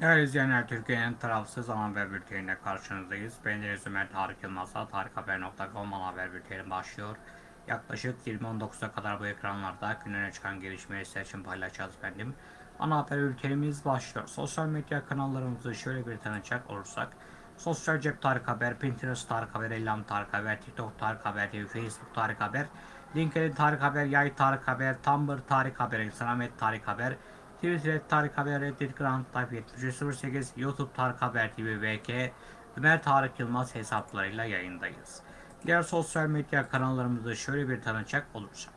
Değerli izleyenler, Türkiye'nin tarafsız ana haber bülteniyle karşınızdayız. Ben Deniz Ömer Tarık Yılmaz'la tarikhaber.com haber bülteni başlıyor. Yaklaşık 20.19'a kadar bu ekranlarda gününe çıkan gelişmeleri sizler için paylaşacağız efendim. Ana haber bültenimiz başlıyor. Sosyal medya kanallarımızı şöyle bir tanıcak olursak. Sosyal Cep Tarık Haber, Pinterest Tarık Haber, Ellam Tarık Haber, TikTok Tarık Haber Facebook Tarık Haber, LinkedIn Tarık Haber, Yay Tarık Haber, Tumblr Tarık Haber, Instagram Tarık Haber, Twitter Tarık Haber, Reddit Grand Type 7308, YouTube Tarık Haber TV VK, Ömer Tarık Yılmaz hesaplarıyla yayındayız. Diğer sosyal medya kanallarımızı şöyle bir tanıcak olursak.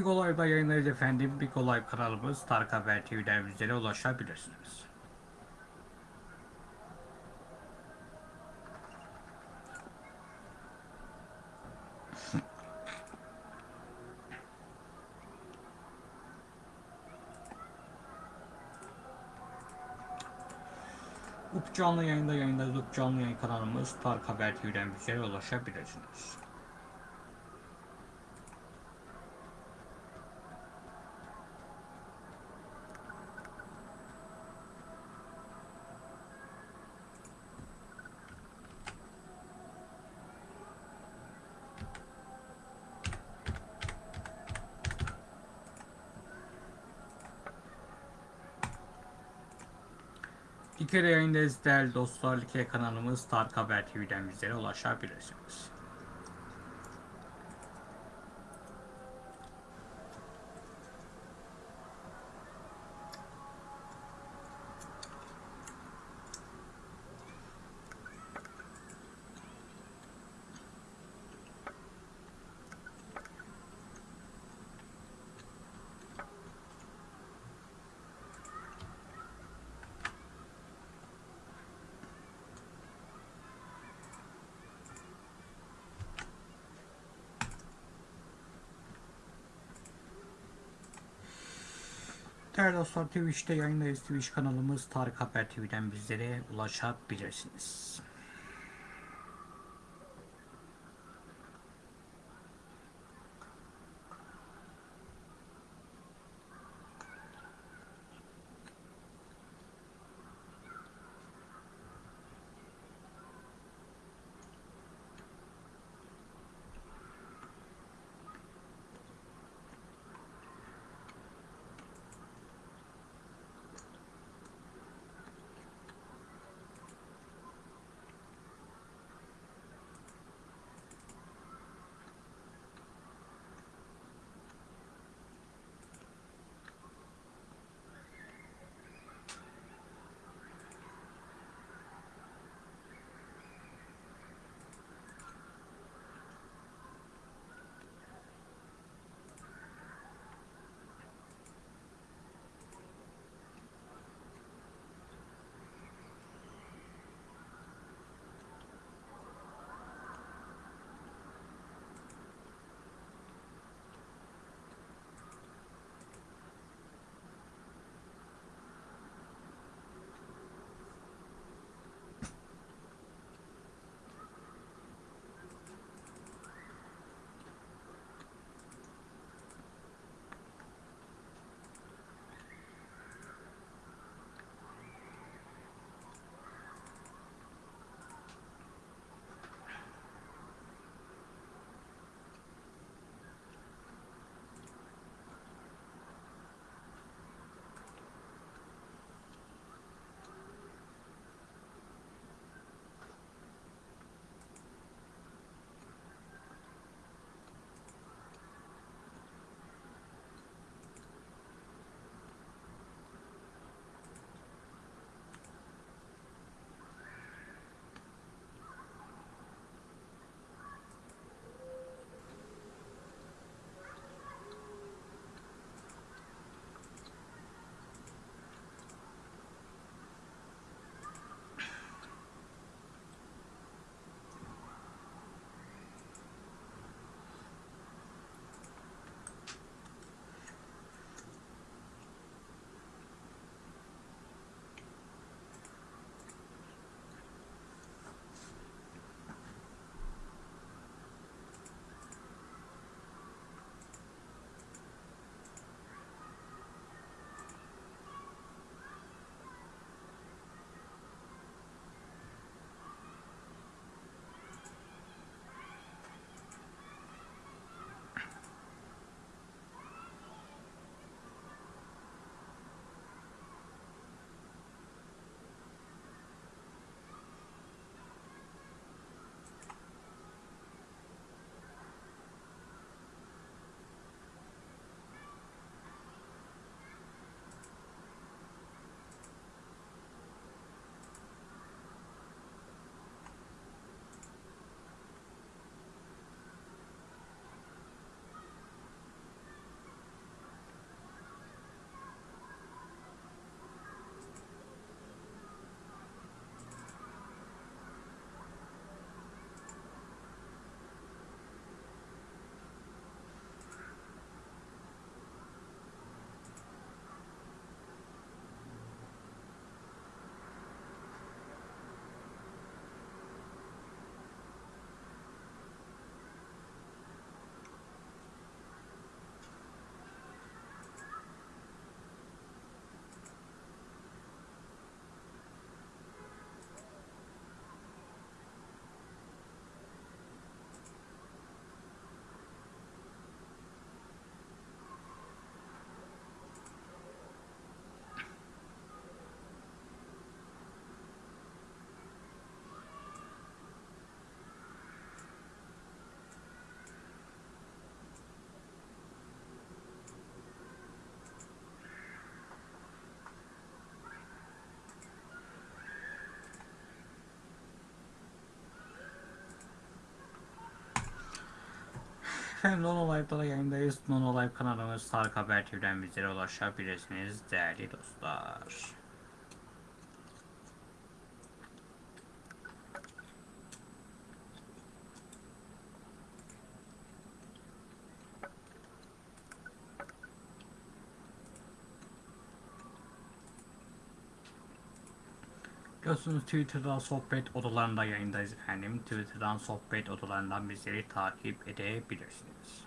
Big Olay'da yayınlarız efendim. Big Olay kanalımız Tarık Haber TV'den bizlere ulaşabilirsiniz. UP canlı yayında yayındayız. UP canlı yayın kanalımız Tarık Haber TV'den bizlere ulaşabilirsiniz. Likere yayındayız değerli dostlar. Likere kanalımız Tarık Haber TV'den bizlere ulaşabilirsiniz. Değerli dostlar Twitch'te yayındayız. Twitch kanalımız Tarık Haber TV'den bizlere ulaşabilirsiniz. Efendim Non Live'da da yayındayız. Non Live kanalımız Tarık Haber TV'den bizlere ulaşabilirsiniz değerli dostlar. Biliyorsunuz Twitter'dan sohbet odalarında yayındayız efendim. Twitter'dan sohbet odalarından bizleri takip edebilirsiniz.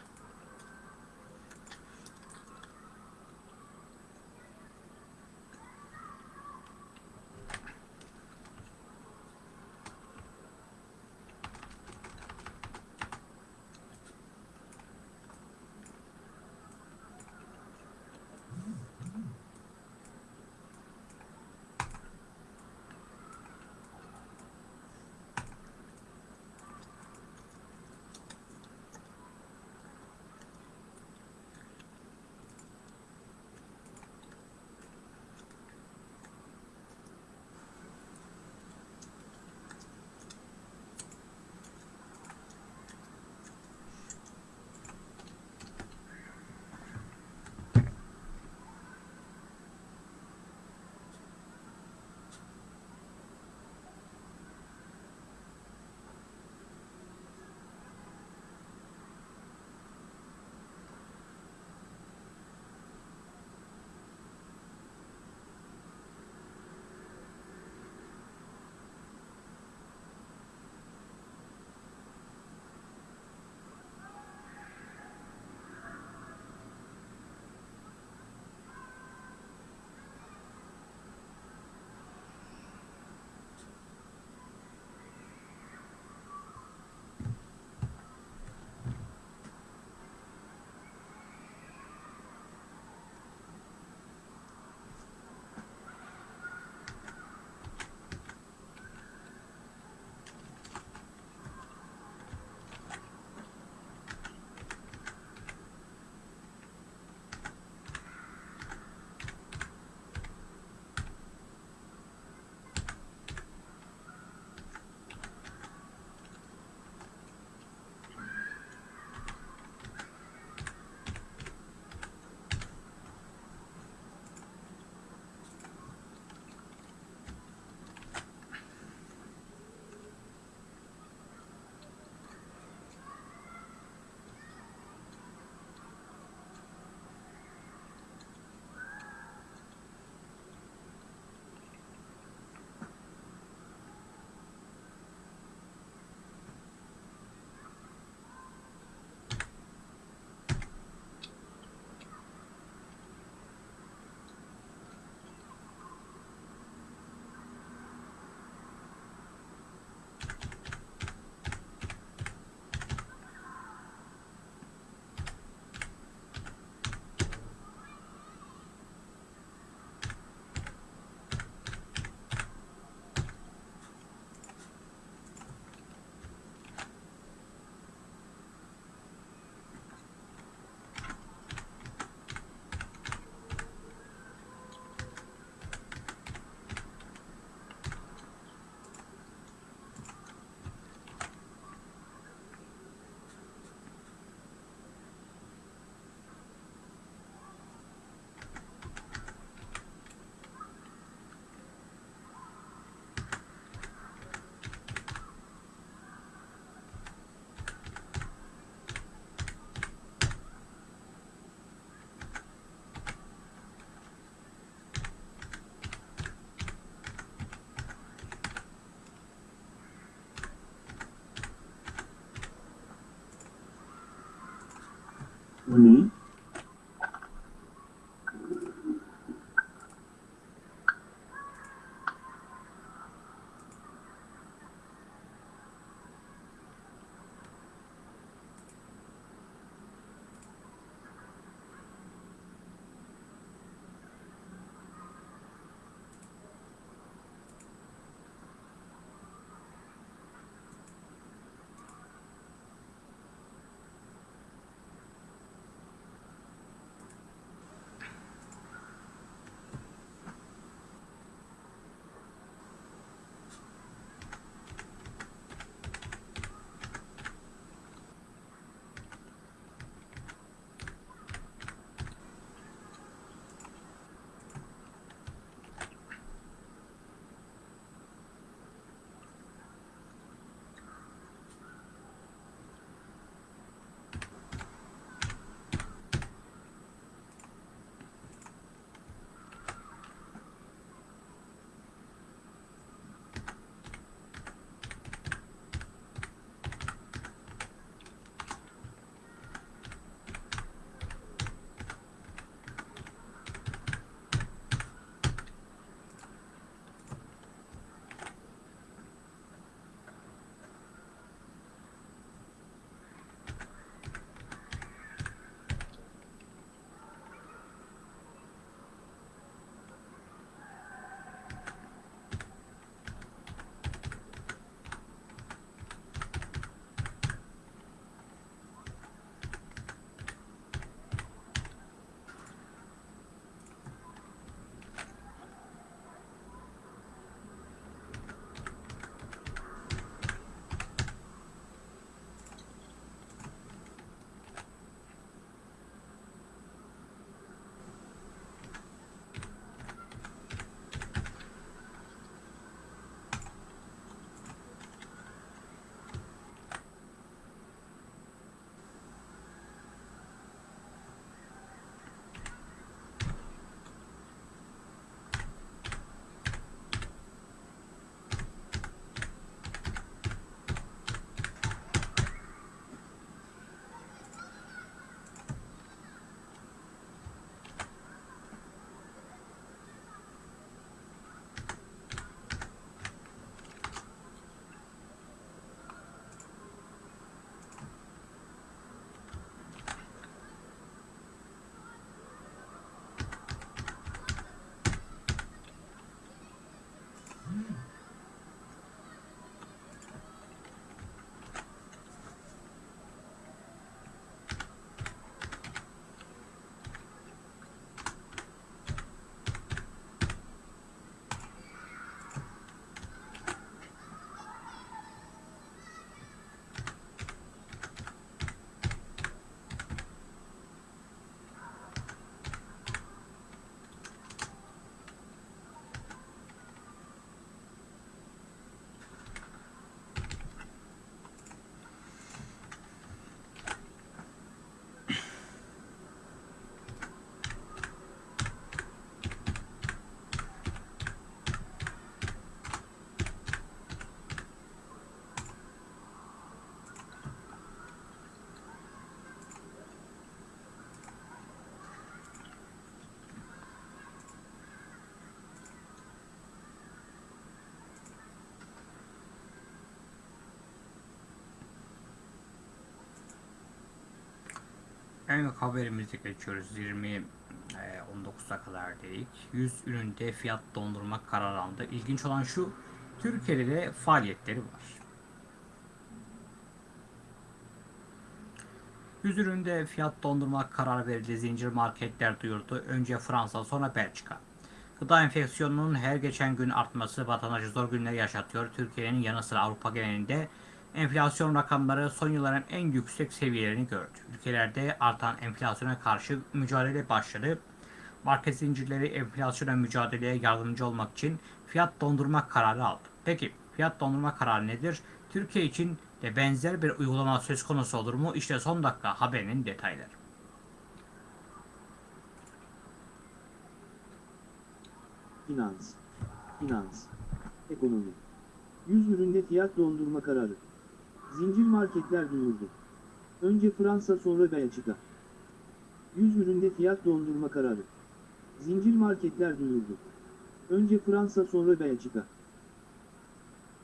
Bu En haberimize geçiyoruz. 20 e, 19'a kadar dedik. 100 üründe fiyat dondurma kararı aldı. İlginç olan şu, Türkiye'de de faaliyetleri var. 100 üründe fiyat dondurma kararı verildi. Zincir marketler duyurdu. Önce Fransa sonra Belçika. Gıda enflasyonunun her geçen gün artması vatandaşı zor günler yaşatıyor. Türkiye'nin yanı sıra Avrupa genelinde enflasyon rakamları son yılların en yüksek seviyelerini gördü. Ülkelerde artan enflasyona karşı mücadele başladı. Market zincirleri enflasyona mücadeleye yardımcı olmak için fiyat dondurma kararı aldı. Peki fiyat dondurma kararı nedir? Türkiye için de benzer bir uygulama söz konusu olur mu? İşte son dakika haberinin detayları. Finans, finans, ekonomi. 100 üründe fiyat dondurma kararı. Zincir marketler duyurdu. Önce Fransa sonra Belçika. 100 üründe fiyat dondurma kararı. Zincir marketler duyurdu. Önce Fransa sonra Belçika.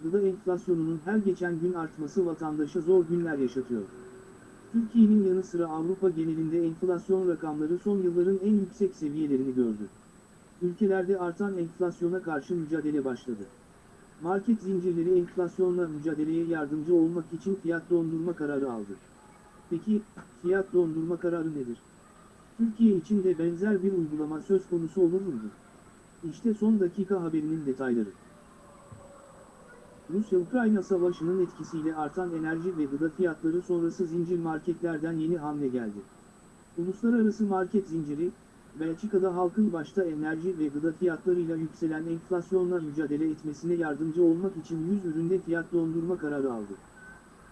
Gıda enflasyonunun her geçen gün artması vatandaşa zor günler yaşatıyor. Türkiye'nin yanı sıra Avrupa genelinde enflasyon rakamları son yılların en yüksek seviyelerini gördü. Ülkelerde artan enflasyona karşı mücadele başladı. Market zincirleri enflasyonla mücadeleye yardımcı olmak için fiyat dondurma kararı aldı. Peki, fiyat dondurma kararı nedir? Türkiye için de benzer bir uygulama söz konusu olur mu? İşte son dakika haberinin detayları. Rusya-Ukrayna savaşının etkisiyle artan enerji ve gıda fiyatları sonrası zincir marketlerden yeni hamle geldi. Uluslararası market zinciri, Belçika'da halkın başta enerji ve gıda fiyatlarıyla yükselen enflasyonla mücadele etmesine yardımcı olmak için 100 üründe fiyat dondurma kararı aldı.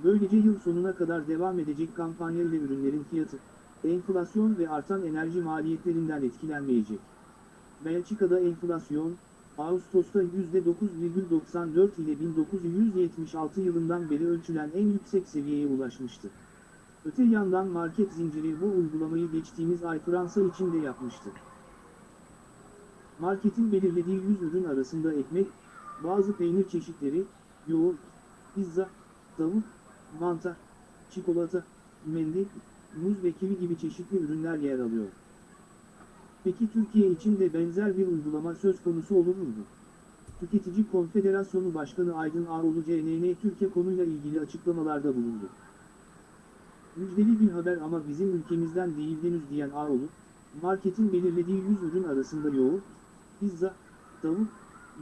Böylece yıl sonuna kadar devam edecek kampanya ile ürünlerin fiyatı, enflasyon ve artan enerji maliyetlerinden etkilenmeyecek. Belçika'da enflasyon, Ağustos'ta %9,94 ile 1976 yılından beri ölçülen en yüksek seviyeye ulaşmıştı. Öte yandan market zinciri bu uygulamayı geçtiğimiz ay Fransa için de yapmıştı. Marketin belirlediği 100 ürün arasında ekmek, bazı peynir çeşitleri, yoğurt, pizza, tavuk, mantar, çikolata, mendil, muz ve kivi gibi çeşitli ürünler yer alıyor. Peki Türkiye için de benzer bir uygulama söz konusu olur mu? Tüketici Konfederasyonu Başkanı Aydın Ağoğlu CNN Türkiye konuyla ilgili açıklamalarda bulundu. Müjdeli bir haber ama bizim ülkemizden değil henüz diyen Ağoğlu, marketin belirlediği 100 ürün arasında yoğurt, pizza, tavuk,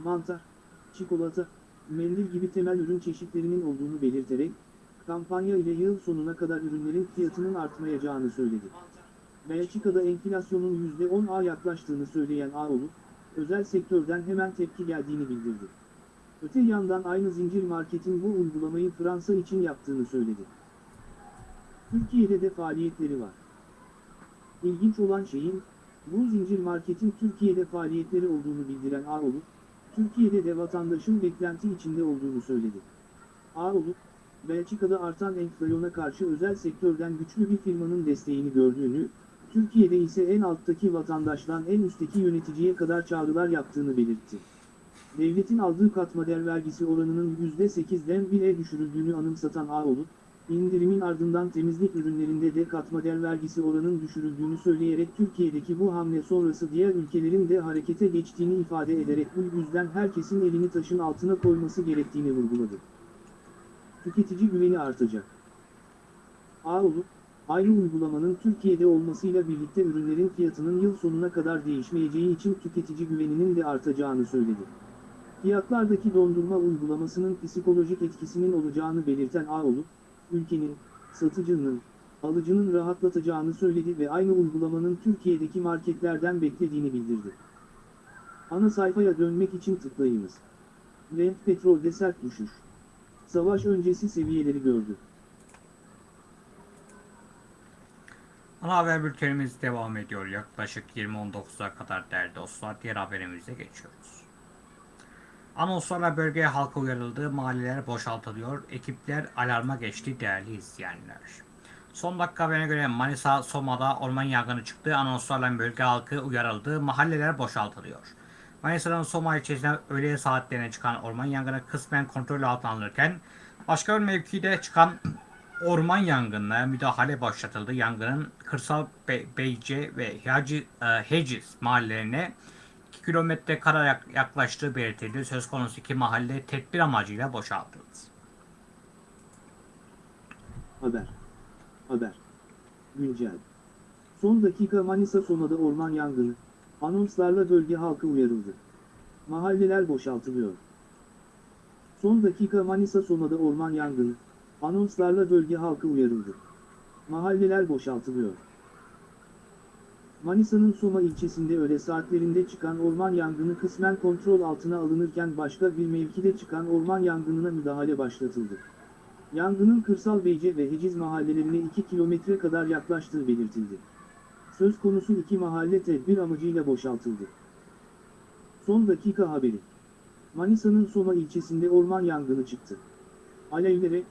mantar, çikolata, mendil gibi temel ürün çeşitlerinin olduğunu belirterek, kampanya ile yıl sonuna kadar ürünlerin fiyatının artmayacağını söyledi. Belçika'da enflasyonun %10'a yaklaştığını söyleyen Ağoğlu, özel sektörden hemen tepki geldiğini bildirdi. Öte yandan aynı zincir marketin bu uygulamayı Fransa için yaptığını söyledi. Türkiye'de de faaliyetleri var. İlginç olan şeyin, bu zincir marketin Türkiye'de faaliyetleri olduğunu bildiren Ağoğlu, Türkiye'de de vatandaşın beklenti içinde olduğunu söyledi. Ağoğlu, Belçika'da artan enflasyona karşı özel sektörden güçlü bir firmanın desteğini gördüğünü, Türkiye'de ise en alttaki vatandaştan en üstteki yöneticiye kadar çağrılar yaptığını belirtti. Devletin aldığı katma değer vergisi oranının %8'den 1'e düşürüldüğünü anımsatan Ağoğlu, indirimin ardından temizlik ürünlerinde de katma değer vergisi oranının düşürüldüğünü söyleyerek Türkiye'deki bu hamle sonrası diğer ülkelerin de harekete geçtiğini ifade ederek bu yüzden herkesin elini taşın altına koyması gerektiğini vurguladı. Tüketici güveni artacak. Ağoğlu, aynı uygulamanın Türkiye'de olmasıyla birlikte ürünlerin fiyatının yıl sonuna kadar değişmeyeceği için tüketici güveninin de artacağını söyledi. Fiyatlardaki dondurma uygulamasının psikolojik etkisinin olacağını belirten Ağoğlu, ülkenin, satıcının, alıcının rahatlatacağını söyledi ve aynı uygulamanın Türkiye'deki marketlerden beklediğini bildirdi. Ana sayfaya dönmek için tıklayınız. Brent petrolde sert düşüş. Savaş öncesi seviyeleri gördü. Ana haber bültenimiz devam ediyor. Yaklaşık 20.19'a kadar değerli dostlar. Diğer haberimize geçiyoruz. Anonslarla bölgeye halka uyarıldı. Mahalleler boşaltılıyor. Ekipler alarma geçti değerli izleyenler. Son dakika haberine göre Manisa Soma'da orman yangını çıktı. Anonslarla bölge halkı uyarıldı. Mahalleler boşaltılıyor. Manisa'nın Soma ilçesinde öğle saatlerine çıkan orman yangını kısmen kontrol altına alınırken başka bir mevkide çıkan orman yangınına müdahale başlatıldı. Yangının Kırsal Be- Beyce ve Hacı, e, Heciz mahallelerine 2 kilometre kara yak- yaklaştığı belirtildi. Söz konusu iki mahalle tedbir amacıyla boşaltıldı. Haber. Haber. Güncel. Son dakika Manisa Soma'da orman yangını. Anonslarla bölge halkı uyarıldı. Mahalleler boşaltılıyor. Son dakika Manisa Soma'da orman yangını. Anonslarla bölge halkı uyarıldı. Mahalleler boşaltılıyor. Manisa'nın Soma ilçesinde öğle saatlerinde çıkan orman yangını kısmen kontrol altına alınırken başka bir mevkide çıkan orman yangınına müdahale başlatıldı. Yangının Kırsal Beyce ve Heciz mahallelerine 2 kilometre kadar yaklaştığı belirtildi. Söz konusu iki mahalle tedbir amacıyla boşaltıldı. Son dakika haberi. Manisa'nın Soma ilçesinde orman yangını çıktı. Alevlere,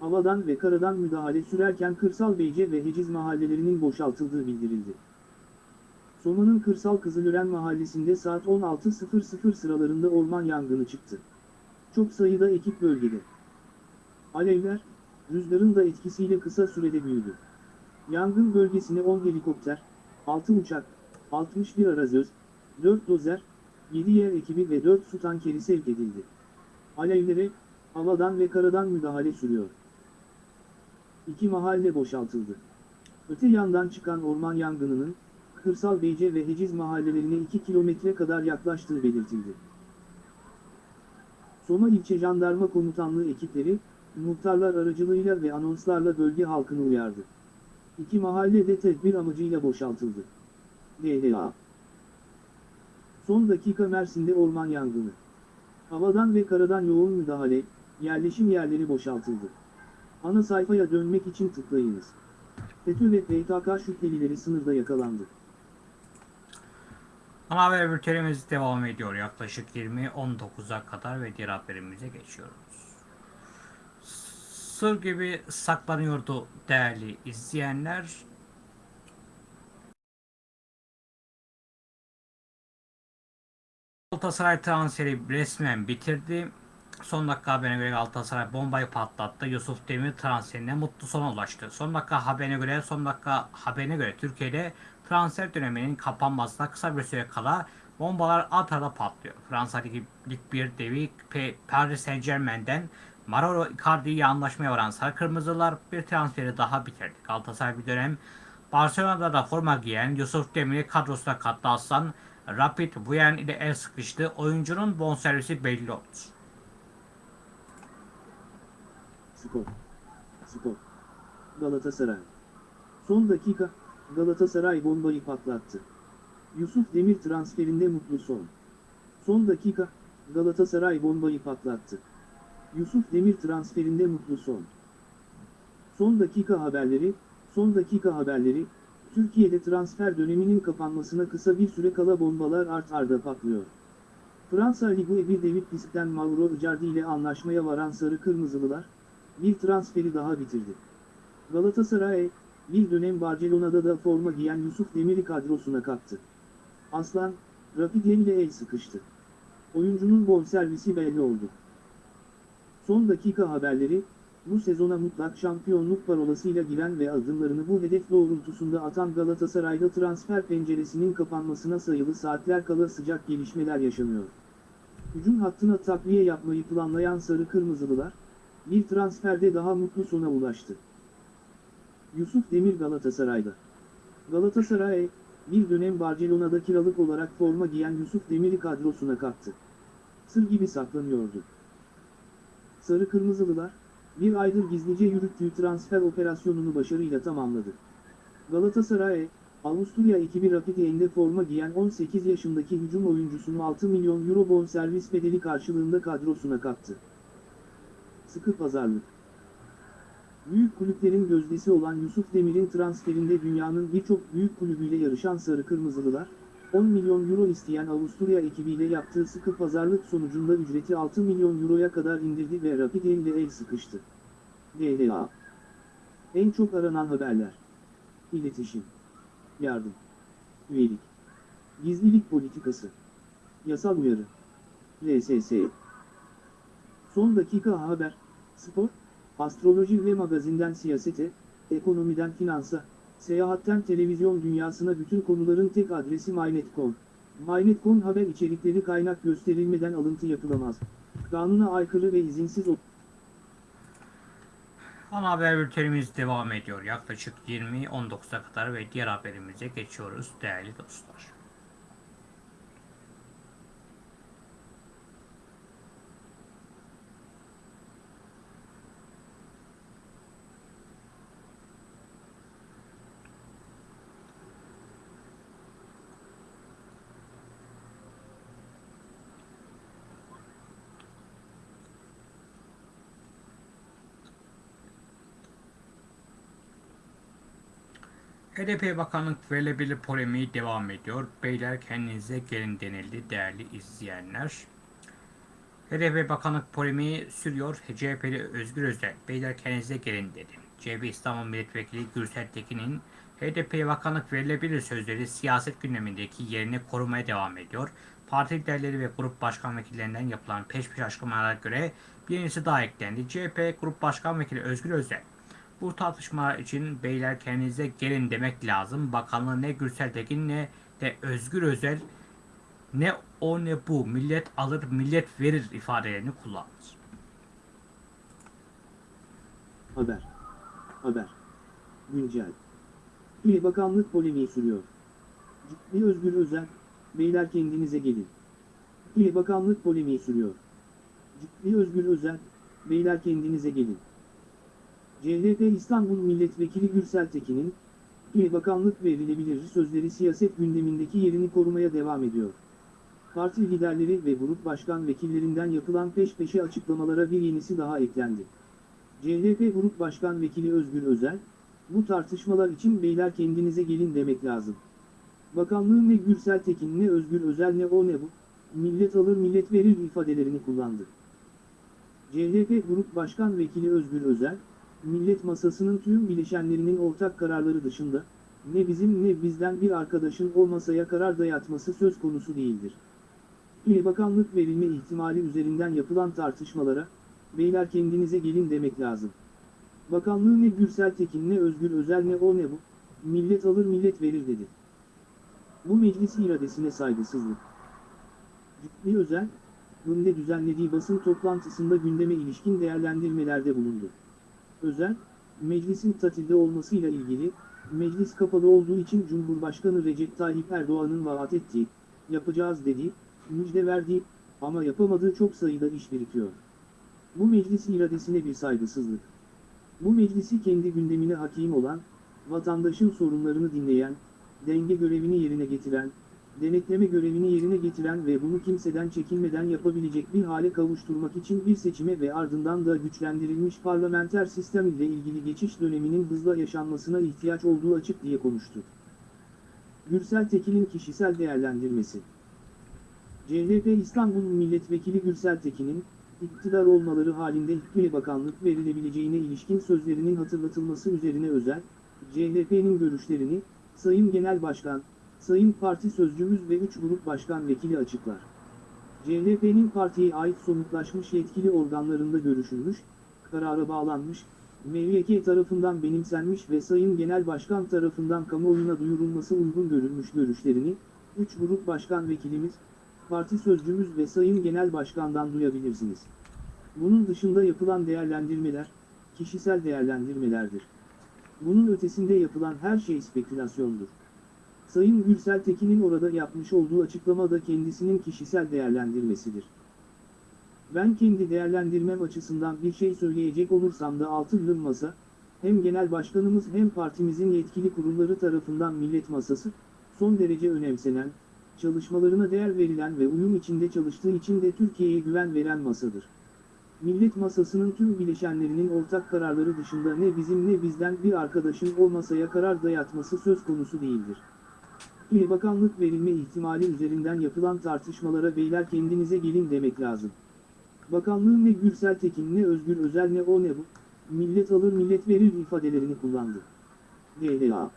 havadan ve karadan müdahale sürerken Kırsal Beyce ve Heciz mahallelerinin boşaltıldığı bildirildi. Soma'nın Kırsal Kızılören mahallesinde saat 16.00 sıralarında orman yangını çıktı. Çok sayıda ekip bölgede. Alevler, rüzgarın da etkisiyle kısa sürede büyüdü. Yangın bölgesine 10 helikopter, 6 uçak, 61 arazöz, 4 dozer, 7 yer ekibi ve 4 su tankeri sevk edildi. Alevlere, havadan ve karadan müdahale sürüyor. İki mahalle boşaltıldı. Öte yandan çıkan orman yangınının, Kırsal Beyce ve Heciz mahallelerine 2 kilometre kadar yaklaştığı belirtildi. Soma İlçe Jandarma Komutanlığı ekipleri, muhtarlar aracılığıyla ve anonslarla bölge halkını uyardı. İki mahalle de tedbir amacıyla boşaltıldı. DLA Son dakika Mersin'de orman yangını. Havadan ve karadan yoğun müdahale, yerleşim yerleri boşaltıldı. Ana sayfaya dönmek için tıklayınız. FETÖ ve PKK şüphelileri sınırda yakalandı. Ana haber bültenimiz devam ediyor. Yaklaşık 20.19'a kadar ve diğer haberimize geçiyoruz. Sır gibi saklanıyordu değerli izleyenler. Galatasaray transferi resmen bitirdi. Son dakika haberine göre Galatasaray bombayı patlattı. Yusuf Demir transferine mutlu sona ulaştı. Son dakika haberine göre son dakika haberine göre Türkiye'de transfer döneminin kapanmasına kısa bir süre kala bombalar at arada patlıyor. Fransa Ligi Lig 1 devi Paris Saint Germain'den Mauro Icardi'ye anlaşmaya varan Sarı Kırmızılar bir transferi daha bitirdi. Galatasaray bir dönem Barcelona'da da forma giyen Yusuf Demir'i kadrosuna kattı Aslan. Rapid Wien ile el sıkıştı. Oyuncunun bonservisi belli oldu. Skor. Skor. Galatasaray. Son dakika, Galatasaray bombayı patlattı. Yusuf Demir transferinde mutlu son. Son dakika, Galatasaray bombayı patlattı. Yusuf Demir transferinde mutlu son. Son dakika haberleri, son dakika haberleri, Türkiye'de transfer döneminin kapanmasına kısa bir süre kala bombalar art arda patlıyor. Fransa Ligi 1 David Pisk'ten Mauro Icardi ile anlaşmaya varan Sarı Kırmızılılar, bir transferi daha bitirdi. Galatasaray, bir dönem Barcelona'da da forma giyen Yusuf Demir'i kadrosuna kattı. Aslan, Rapid ile el sıkıştı. Oyuncunun bonservisi belli oldu. Son dakika haberleri, bu sezona mutlak şampiyonluk parolasıyla giren ve adımlarını bu hedef doğrultusunda atan Galatasaray'da transfer penceresinin kapanmasına sayılı saatler kala sıcak gelişmeler yaşanıyor. Hücum hattına takviye yapmayı planlayan Sarı Kırmızılılar, bir transferde daha mutlu sona ulaştı. Yusuf Demir Galatasaray'da. Galatasaray, bir dönem Barcelona'da kiralık olarak forma giyen Yusuf Demir'i kadrosuna kattı. Sır gibi saklanıyordu. Sarı Kırmızılılar, bir aydır gizlice yürüttüğü transfer operasyonunu başarıyla tamamladı. Galatasaray, Avusturya ekibi Rapid Wien'de forma giyen 18 yaşındaki hücum oyuncusunu 6 milyon euro bonservis bedeli karşılığında kadrosuna kattı. Sıkı pazarlık. Büyük kulüplerin gözdesi olan Yusuf Demir'in transferinde dünyanın birçok büyük kulübüyle yarışan Sarı Kırmızılılar, 10 milyon euro isteyen Avusturya ekibiyle yaptığı sıkı pazarlık sonucunda ücreti 6 milyon euroya kadar indirdi ve Rapid ile el sıkıştı. DLA En çok aranan haberler. İletişim. Yardım. Üyelik. Gizlilik politikası. Yasal uyarı. LSS Son dakika haber. Spor astroloji ve magazinden siyasete, ekonomiden finansa, seyahatten televizyon dünyasına bütün konuların tek adresi MyNet.com. MyNet.com haber içerikleri kaynak gösterilmeden alıntı yapılamaz. Kanuna aykırı ve izinsiz o- Ana haber bültenimiz devam ediyor. Yaklaşık 20-19'a kadar ve diğer haberimize geçiyoruz değerli dostlar. HDP bakanlık verilebilir polemiği devam ediyor. Beyler kendinize gelin denildi değerli izleyenler. HDP bakanlık polemiği sürüyor. CHP'li Özgür Özel, beyler kendinize gelin dedi. CHP İstanbul Milletvekili Gürsel Tekin'in HDP'ye bakanlık verilebilir sözleri siyaset gündemindeki yerini korumaya devam ediyor. Parti liderleri ve grup başkan vekillerinden yapılan peş peşe açıklamalara göre bir yenisi daha eklendi. CHP Grup Başkan Vekili Özgür Özel, bu tartışmalar için beyler kendinize gelin demek lazım. Bakanlığı ne Gürsel Tekin ne de Özgür Özel ne o ne bu millet alır millet verir ifadelerini kullandı. Haber. Haber. Güncel. İl Bakanlık polemiği sürüyor. Ciddi Özgür Özel, beyler kendinize gelin. İl Bakanlık polemiği sürüyor. Ciddi Özgür Özel, beyler kendinize gelin. CHP İstanbul Milletvekili Gürsel Tekin'in, İl Bakanlık verilebilir sözleri siyaset gündemindeki yerini korumaya devam ediyor. Parti liderleri ve grup başkan vekillerinden yapılan peş peşe açıklamalara bir yenisi daha eklendi. CHP Grup Başkan Vekili Özgür Özel, bu tartışmalar için beyler kendinize gelin demek lazım. Bakanlığın ne Gürsel Tekin ne Özgür Özel ne o ne bu, millet alır millet verir ifadelerini kullandı. CHP Grup Başkan Vekili Özgür Özel, millet masasının tüm bileşenlerinin ortak kararları dışında, ne bizim ne bizden bir arkadaşın o masaya karar dayatması söz konusu değildir. İl Bakanlık verilme ihtimali üzerinden yapılan tartışmalara, beyler kendinize gelin demek lazım. Bakanlığı ne Gürsel Tekin ne Özgür Özel ne o ne bu, millet alır millet verir dedi. Bu meclis iradesine saygısızlık. Ciddi Özel, Hım'de düzenlediği basın toplantısında gündeme ilişkin değerlendirmelerde bulundu. Özel, meclisin tatilde olmasıyla ilgili, meclis kapalı olduğu için Cumhurbaşkanı Recep Tayyip Erdoğan'ın vaat ettiği, yapacağız dediği, müjde verdiği ama yapamadığı çok sayıda iş birikiyor. Bu meclis iradesine bir saygısızlık. Bu meclisi kendi gündemine hakim olan, vatandaşın sorunlarını dinleyen, denge görevini yerine getiren, denetleme görevini yerine getiren ve bunu kimseden çekinmeden yapabilecek bir hale kavuşturmak için bir seçime ve ardından da güçlendirilmiş parlamenter sistem ile ilgili geçiş döneminin hızla yaşanmasına ihtiyaç olduğu açık diye konuştu. Gürsel Tekin'in kişisel değerlendirmesi CHP İstanbul Milletvekili Gürsel Tekin'in, iktidar olmaları halinde hiçbir bakanlık verilebileceğine ilişkin sözlerinin hatırlatılması üzerine özel, CHP'nin görüşlerini, Sayın Genel Başkan, Sayın Parti Sözcümüz ve 3 Grup Başkan Vekili açıklar. CHP'nin partiye ait somutlaşmış yetkili organlarında görüşülmüş, karara bağlanmış, MYK tarafından benimsenmiş ve Sayın Genel Başkan tarafından kamuoyuna duyurulması uygun görülmüş görüşlerini, 3 Grup Başkan Vekilimiz, Parti Sözcümüz ve Sayın Genel Başkan'dan duyabilirsiniz. Bunun dışında yapılan değerlendirmeler, kişisel değerlendirmelerdir. Bunun ötesinde yapılan her şey spekülasyondur. Sayın Gürsel Tekin'in orada yapmış olduğu açıklama da kendisinin kişisel değerlendirmesidir. Ben kendi değerlendirmem açısından bir şey söyleyecek olursam da altılı masa, hem genel başkanımız hem partimizin yetkili kurulları tarafından millet masası, son derece önemsenen, çalışmalarına değer verilen ve uyum içinde çalıştığı için de Türkiye'ye güven veren masadır. Millet masasının tüm bileşenlerinin ortak kararları dışında ne bizim ne bizden bir arkadaşın o masaya karar dayatması söz konusu değildir. İl bakanlık verilme ihtimali üzerinden yapılan tartışmalara beyler kendinize gelin demek lazım. Bakanlığın ne Gürsel Tekin ne Özgür Özel ne o ne bu, millet alır millet verir ifadelerini kullandı. DLA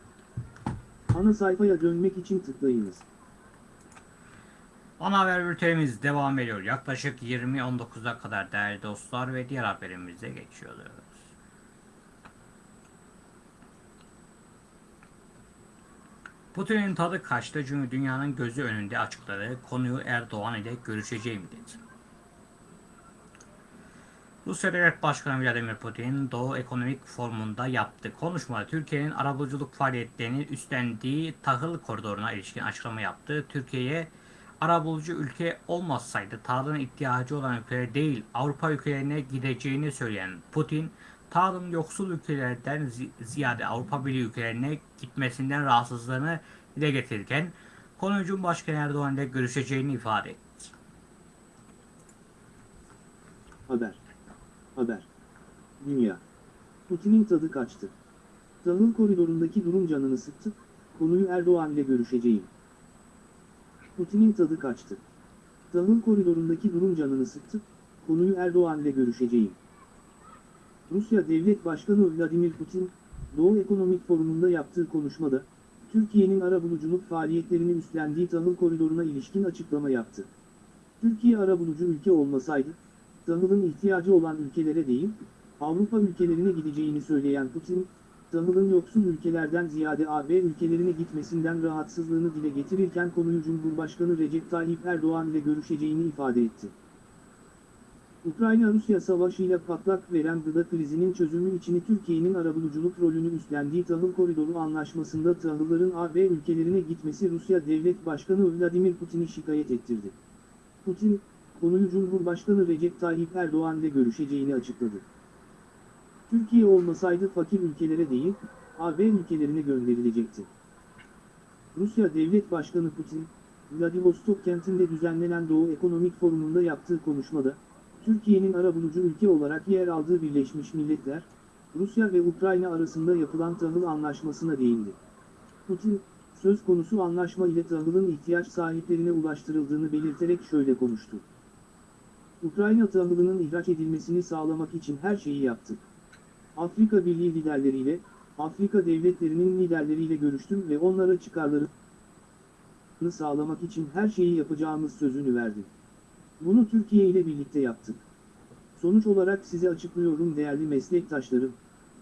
Ana sayfaya dönmek için tıklayınız. Ana haber bültenimiz devam ediyor. Yaklaşık 20-19'a kadar değerli dostlar ve diğer haberimize geçiyoruz. Putin'in tadı kaçtı çünkü dünyanın gözü önünde açıkladığı konuyu Erdoğan ile görüşeceğim dedi. Rusya Devlet Başkanı Vladimir Putin Doğu Ekonomik Forumu'nda yaptığı konuşmada Türkiye'nin arabuluculuk faaliyetlerini üstlendiği tahıl koridoruna ilişkin açıklama yaptı. Türkiye'ye arabulucu ülke olmasaydı tahılın ihtiyacı olan ülkelere değil Avrupa ülkelerine gideceğini söyleyen Putin, tahılın yoksul ülkelerden zi- ziyade Avrupa Birliği ülkelerine gitmesinden rahatsızlığını dile getirirken konuyu Cumhurbaşkanı Erdoğan ile görüşeceğini ifade etti. Haber. Haber. Dünya. Putin'in tadı kaçtı. Tahıl koridorundaki durum canını sıktı, konuyu Erdoğan ile görüşeceğim. Putin'in tadı kaçtı. Tahıl koridorundaki durum canını sıktı, konuyu Erdoğan ile görüşeceğim. Rusya Devlet Başkanı Vladimir Putin, Doğu Ekonomik Forumu'nda yaptığı konuşmada, Türkiye'nin arabuluculuk faaliyetlerini üstlendiği tahıl koridoruna ilişkin açıklama yaptı. Türkiye arabulucu ülke olmasaydı, tahılın ihtiyacı olan ülkelere değil, Avrupa ülkelerine gideceğini söyleyen Putin, tahılın yoksul ülkelerden ziyade AB ülkelerine gitmesinden rahatsızlığını dile getirirken konuyu Cumhurbaşkanı Recep Tayyip Erdoğan ile görüşeceğini ifade etti. Ukrayna-Rusya savaşıyla patlak veren gıda krizinin çözümü için Türkiye'nin arabuluculuk rolünü üstlendiği tahıl koridoru anlaşmasında tahılların AB ülkelerine gitmesi Rusya Devlet Başkanı Vladimir Putin'i şikayet ettirdi. Putin, konuyu Cumhurbaşkanı Recep Tayyip Erdoğan ile görüşeceğini açıkladı. Türkiye olmasaydı fakir ülkelere değil, AB ülkelerine gönderilecekti. Rusya Devlet Başkanı Putin, Vladivostok kentinde düzenlenen Doğu Ekonomik Forumu'nda yaptığı konuşmada, Türkiye'nin arabulucu ülke olarak yer aldığı Birleşmiş Milletler, Rusya ve Ukrayna arasında yapılan tahıl anlaşmasına değindi. Putin, söz konusu anlaşma ile tahılın ihtiyaç sahiplerine ulaştırıldığını belirterek şöyle konuştu. Ukrayna tahılının ihraç edilmesini sağlamak için her şeyi yaptık. Afrika Birliği liderleriyle, Afrika devletlerinin liderleriyle görüştüm ve onlara çıkarlarını sağlamak için her şeyi yapacağımız sözünü verdim. Bunu Türkiye ile birlikte yaptık. Sonuç olarak size açıklıyorum değerli meslektaşlarım,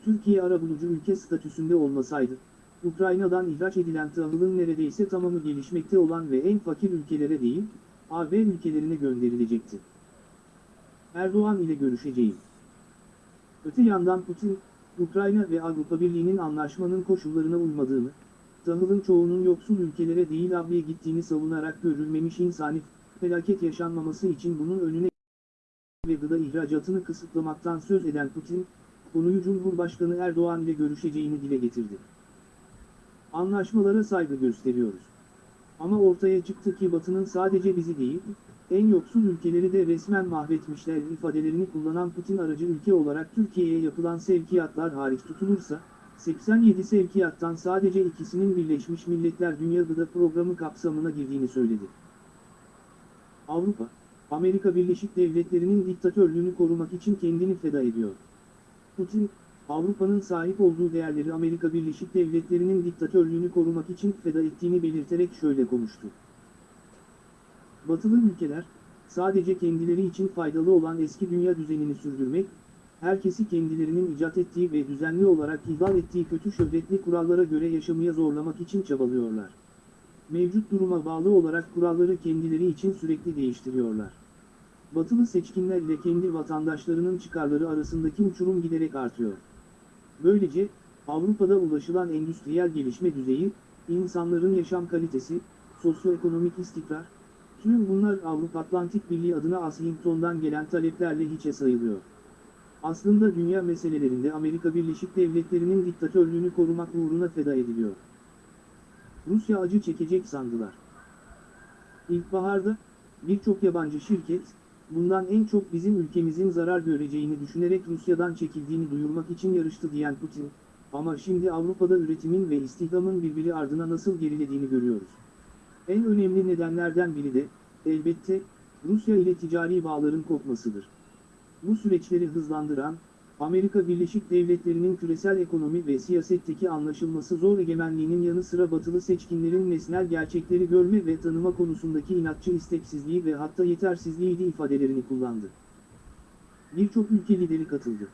Türkiye arabulucu ülke statüsünde olmasaydı, Ukrayna'dan ihraç edilen tahılın neredeyse tamamı gelişmekte olan ve en fakir ülkelere değil, AB ülkelerine gönderilecekti. Erdoğan ile görüşeceğim. Öte yandan Putin, Ukrayna ve Avrupa Birliği'nin anlaşmanın koşullarına uymadığını, tahılın çoğunun yoksul ülkelere değil AB'ye gittiğini savunarak görülmemiş insani felaket yaşanmaması için bunun önüne ve gıda ihracatını kısıtlamaktan söz eden Putin, konuyu Cumhurbaşkanı Erdoğan ile görüşeceğini dile getirdi. Anlaşmalara saygı gösteriyoruz. Ama ortaya çıktı ki Batı'nın sadece bizi değil, en yoksul ülkeleri de resmen mahvetmişler ifadelerini kullanan Putin aracı ülke olarak Türkiye'ye yapılan sevkiyatlar hariç tutulursa, 87 sevkiyattan sadece ikisinin Birleşmiş Milletler Dünya Gıda Programı kapsamına girdiğini söyledi. Avrupa, Amerika Birleşik Devletleri'nin diktatörlüğünü korumak için kendini feda ediyor. Putin, Avrupa'nın sahip olduğu değerleri Amerika Birleşik Devletleri'nin diktatörlüğünü korumak için feda ettiğini belirterek şöyle konuştu. Batılı ülkeler, sadece kendileri için faydalı olan eski dünya düzenini sürdürmek, herkesi kendilerinin icat ettiği ve düzenli olarak ihlal ettiği kötü şöhretli kurallara göre yaşamaya zorlamak için çabalıyorlar. Mevcut duruma bağlı olarak kuralları kendileri için sürekli değiştiriyorlar. Batılı seçkinler ile kendi vatandaşlarının çıkarları arasındaki uçurum giderek artıyor. Böylece, Avrupa'da ulaşılan endüstriyel gelişme düzeyi, insanların yaşam kalitesi, sosyoekonomik istikrar, tüm bunlar Avrupa Atlantik Birliği adına Washington'dan gelen taleplerle hiçe sayılıyor. Aslında dünya meselelerinde Amerika Birleşik Devletleri'nin diktatörlüğünü korumak uğruna feda ediliyor. Rusya acı çekecek sandılar. İlkbaharda, birçok yabancı şirket, bundan en çok bizim ülkemizin zarar göreceğini düşünerek Rusya'dan çekildiğini duyurmak için yarıştı diyen Putin, ama şimdi Avrupa'da üretimin ve istihdamın birbiri ardına nasıl gerilediğini görüyoruz. En önemli nedenlerden biri de, elbette, Rusya ile ticari bağların kopmasıdır. Bu süreçleri hızlandıran, Amerika Birleşik Devletleri'nin küresel ekonomi ve siyasetteki anlaşılması zor egemenliğinin yanı sıra batılı seçkinlerin nesnel gerçekleri görme ve tanıma konusundaki inatçı isteksizliği ve hatta yetersizliğiydi ifadelerini kullandı. Birçok ülke lideri katıldı.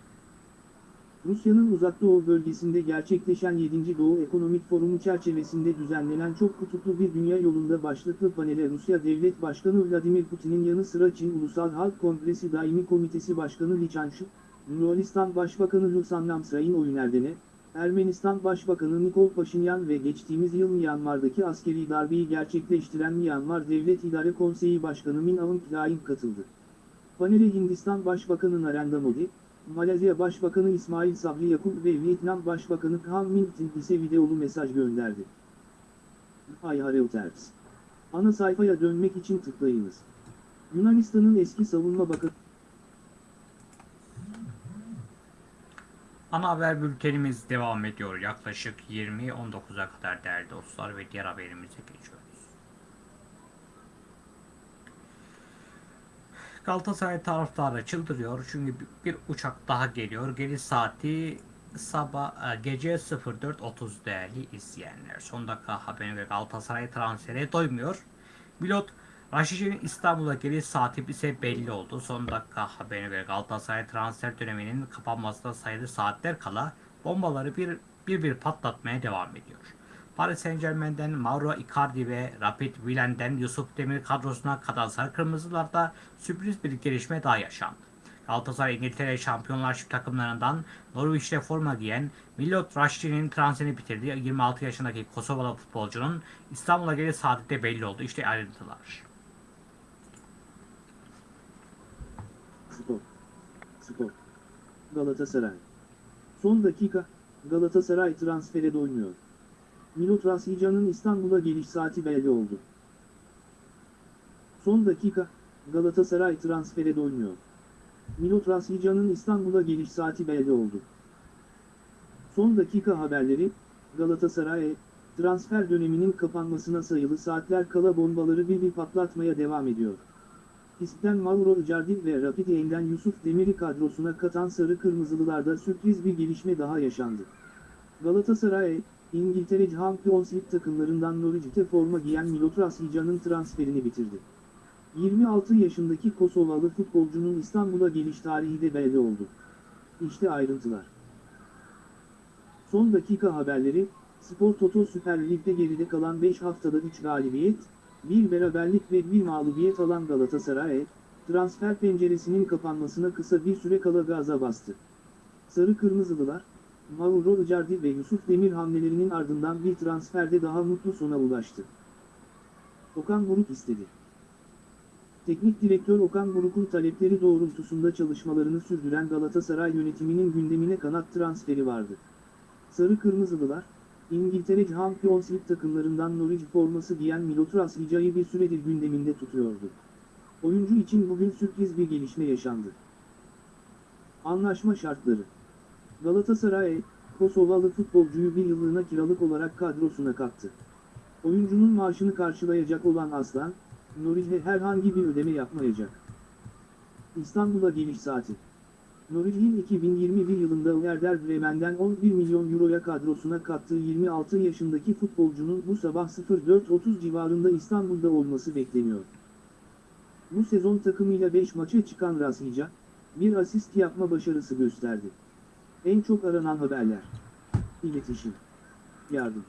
Rusya'nın Uzak Doğu bölgesinde gerçekleşen 7. Doğu Ekonomik Forumu çerçevesinde düzenlenen çok kutuplu bir dünya yolunda başlıklı panele Rusya Devlet Başkanı Vladimir Putin'in yanı sıra Çin Ulusal Halk Kongresi Daimi Komitesi Başkanı Li Changshi, Yunanistan Başbakanı Lusan Namsrain Oyunerdene, Ermenistan Başbakanı Nikol Paşinyan ve geçtiğimiz yıl Myanmar'daki askeri darbeyi gerçekleştiren Myanmar Devlet İdare Konseyi Başkanı Min Aung Hlaing katıldı. Panele Hindistan Başbakanı Narendra Modi, Malezya Başbakanı İsmail Sabri Yakup ve Vietnam Başbakanı Kham Minh Tin ise videolu mesaj gönderdi. Hay Reuters. Ana sayfaya dönmek için tıklayınız. Yunanistan'ın eski savunma bakanı Ana haber bültenimiz devam ediyor. Yaklaşık 20-19'a kadar değerli dostlar ve diğer haberimize geçiyoruz. Galatasaray taraftarı çıldırıyor çünkü bir uçak daha geliyor. Geliş saati sabah e, gece 04.30 değerli izleyenler. Son dakika haberine göre Galatasaray transfere doymuyor. Pilot Raşic'in İstanbul'a geliş saati ise belli oldu. Son dakika haberine göre Galatasaray transfer döneminin kapanmasına sayılı saatler kala bombaları bir bir bir patlatmaya devam ediyor. Paris Saint Germain'den Mauro Icardi ve Rapid Wilen'den Yusuf Demir kadrosuna kadar sarı kırmızılarda sürpriz bir gelişme daha yaşandı. Galatasaray İngiltere Şampiyonlar Şip takımlarından Norwich'te forma giyen Milot Raşti'nin transferini bitirdiği 26 yaşındaki Kosovalı futbolcunun İstanbul'a geliş saati de belli oldu. İşte ayrıntılar. Spor. Spor. Galatasaray. Son dakika, Galatasaray transfere doymuyor. Milot Rashican'ın İstanbul'a geliş saati belli oldu. Son dakika, Galatasaray transfere doymuyor. Milot Rashican'ın İstanbul'a geliş saati belli oldu. Son dakika haberleri, Galatasaray, transfer döneminin kapanmasına sayılı saatler kala bombaları bir bir patlatmaya devam ediyor. İspen Mauro Icardi ve Rapid Wien'den Yusuf Demir'i kadrosuna katan Sarı Kırmızılılarda sürpriz bir gelişme daha yaşandı. Galatasaray, İngiltere Champions League takımlarından Norwich'te forma giyen Milot Rashican'ın transferini bitirdi. 26 yaşındaki Kosovalı futbolcunun İstanbul'a geliş tarihi de belli oldu. İşte ayrıntılar. Son dakika haberleri, Spor Toto Süper Lig'de geride kalan 5 haftada 3 galibiyet, bir beraberlik ve bir mağlubiyet alan Galatasaray, transfer penceresinin kapanmasına kısa bir süre kala gaza bastı. Sarı Kırmızılılar, Mauro Icardi ve Yusuf Demir hamlelerinin ardından bir transferde daha mutlu sona ulaştı. Okan Buruk istedi. Teknik direktör Okan Buruk'un talepleri doğrultusunda çalışmalarını sürdüren Galatasaray yönetiminin gündemine kanat transferi vardı. Sarı Kırmızılılar, İngiltere Champions League takımlarından Norwich forması giyen Milot Rashican'ı bir süredir gündeminde tutuyordu. Oyuncu için bugün sürpriz bir gelişme yaşandı. Anlaşma şartları Galatasaray, Kosovalı futbolcuyu bir yıllığına kiralık olarak kadrosuna kattı. Oyuncunun maaşını karşılayacak olan Aslan, Norwich'e herhangi bir ödeme yapmayacak. İstanbul'a geliş saati Norwich'in 2021 yılında Werder Bremen'den 11 milyon euroya kadrosuna kattığı 26 yaşındaki futbolcunun bu sabah 04.30 civarında İstanbul'da olması bekleniyor. Bu sezon takımıyla 5 maça çıkan Rashica, bir asist yapma başarısı gösterdi. En çok aranan haberler. İletişim. Yardım.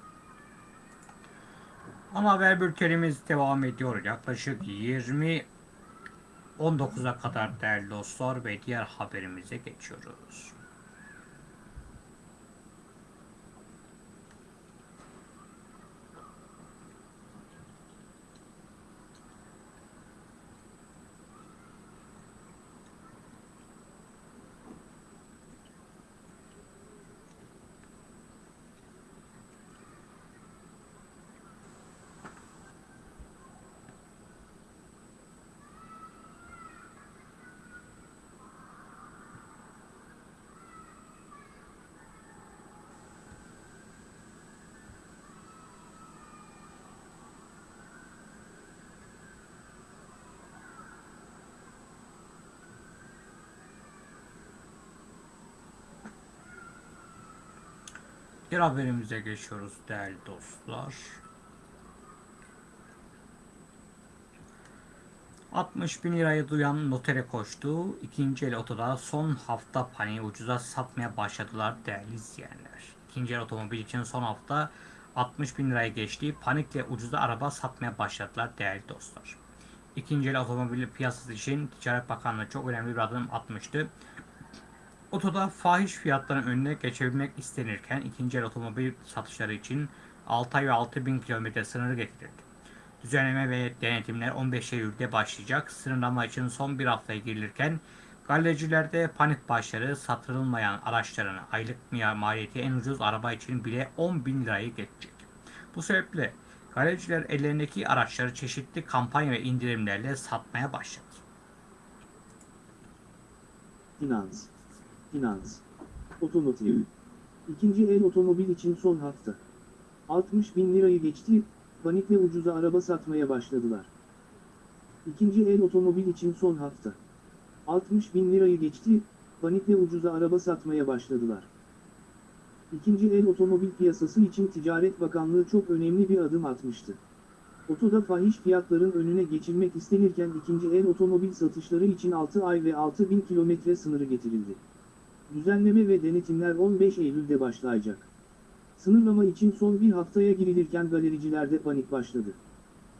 Ana haber bültenimiz devam ediyor. Yaklaşık 20 19'a kadar değerli dostlar ve diğer haberimize geçiyoruz. Diğer haberimize geçiyoruz değerli dostlar. 60 bin lirayı duyan notere koştu. İkinci el otoda son hafta paniği ucuza satmaya başladılar değerli izleyenler. İkinci el otomobil için son hafta 60 bin liraya geçti. Panikle ucuza araba satmaya başladılar değerli dostlar. İkinci el otomobil piyasası için Ticaret Bakanlığı çok önemli bir adım atmıştı. Otoda fahiş fiyatların önüne geçebilmek istenirken ikinci el otomobil satışları için 6 ay ve 6 bin kilometre sınırı getirildi. Düzenleme ve denetimler 15 Eylül'de başlayacak. Sınırlama için son bir haftaya girilirken galericilerde panik başları satılmayan araçların aylık maliyeti en ucuz araba için bile 10 bin lirayı geçecek. Bu sebeple galericiler ellerindeki araçları çeşitli kampanya ve indirimlerle satmaya başladı. Finans. Finans. Otomotiv. İkinci el otomobil için son hafta. 60 bin lirayı geçti, panikle ucuza araba satmaya başladılar. İkinci el otomobil için son hafta. 60 bin lirayı geçti, panikle ucuza araba satmaya başladılar. İkinci el otomobil piyasası için Ticaret Bakanlığı çok önemli bir adım atmıştı. Otoda fahiş fiyatların önüne geçilmek istenirken ikinci el otomobil satışları için 6 ay ve 6 bin kilometre sınırı getirildi. Düzenleme ve denetimler 15 Eylül'de başlayacak. Sınırlama için son bir haftaya girilirken galericilerde panik başladı.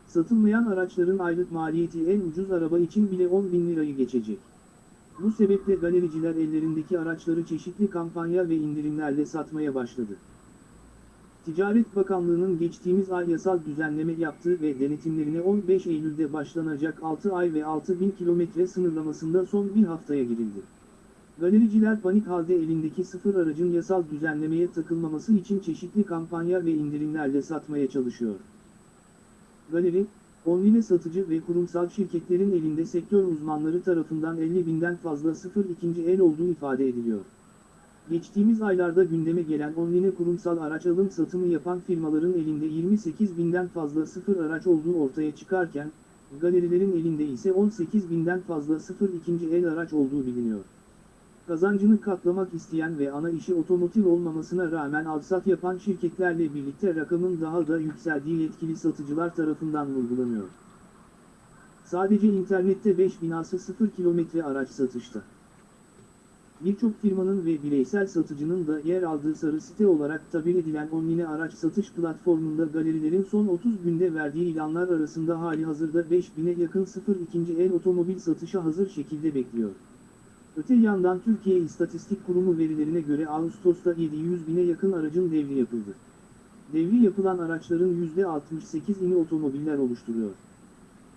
Satılmayan araçların aylık maliyeti en ucuz araba için bile 10 bin lirayı geçecek. Bu sebeple galericiler ellerindeki araçları çeşitli kampanya ve indirimlerle satmaya başladı. Ticaret Bakanlığı'nın geçtiğimiz ay yasal düzenleme yaptığı ve denetimlerine 15 Eylül'de başlanacak 6 ay ve 6 bin kilometre sınırlamasında son bir haftaya girildi. Galericiler panik halde elindeki sıfır aracın yasal düzenlemeye takılmaması için çeşitli kampanya ve indirimlerle satmaya çalışıyor. Galeri, online satıcı ve kurumsal şirketlerin elinde sektör uzmanları tarafından 50 binden fazla sıfır ikinci el olduğu ifade ediliyor. Geçtiğimiz aylarda gündeme gelen online kurumsal araç alım satımı yapan firmaların elinde 28 binden fazla sıfır araç olduğu ortaya çıkarken, galerilerin elinde ise 18 binden fazla sıfır ikinci el araç olduğu biliniyor. Kazancını katlamak isteyen ve ana işi otomotiv olmamasına rağmen alsat yapan şirketlerle birlikte rakamın daha da yükseldiği yetkili satıcılar tarafından vurgulanıyor. Sadece internette 5 binası 0 kilometre araç satışta. Birçok firmanın ve bireysel satıcının da yer aldığı sarı site olarak tabir edilen online araç satış platformunda galerilerin son 30 günde verdiği ilanlar arasında hali hazırda 5000'e yakın 0 ikinci el otomobil satışa hazır şekilde bekliyor. Öte yandan Türkiye İstatistik Kurumu verilerine göre Ağustos'ta 700 bine yakın aracın devri yapıldı. Devri yapılan araçların %68'ini otomobiller oluşturuyor.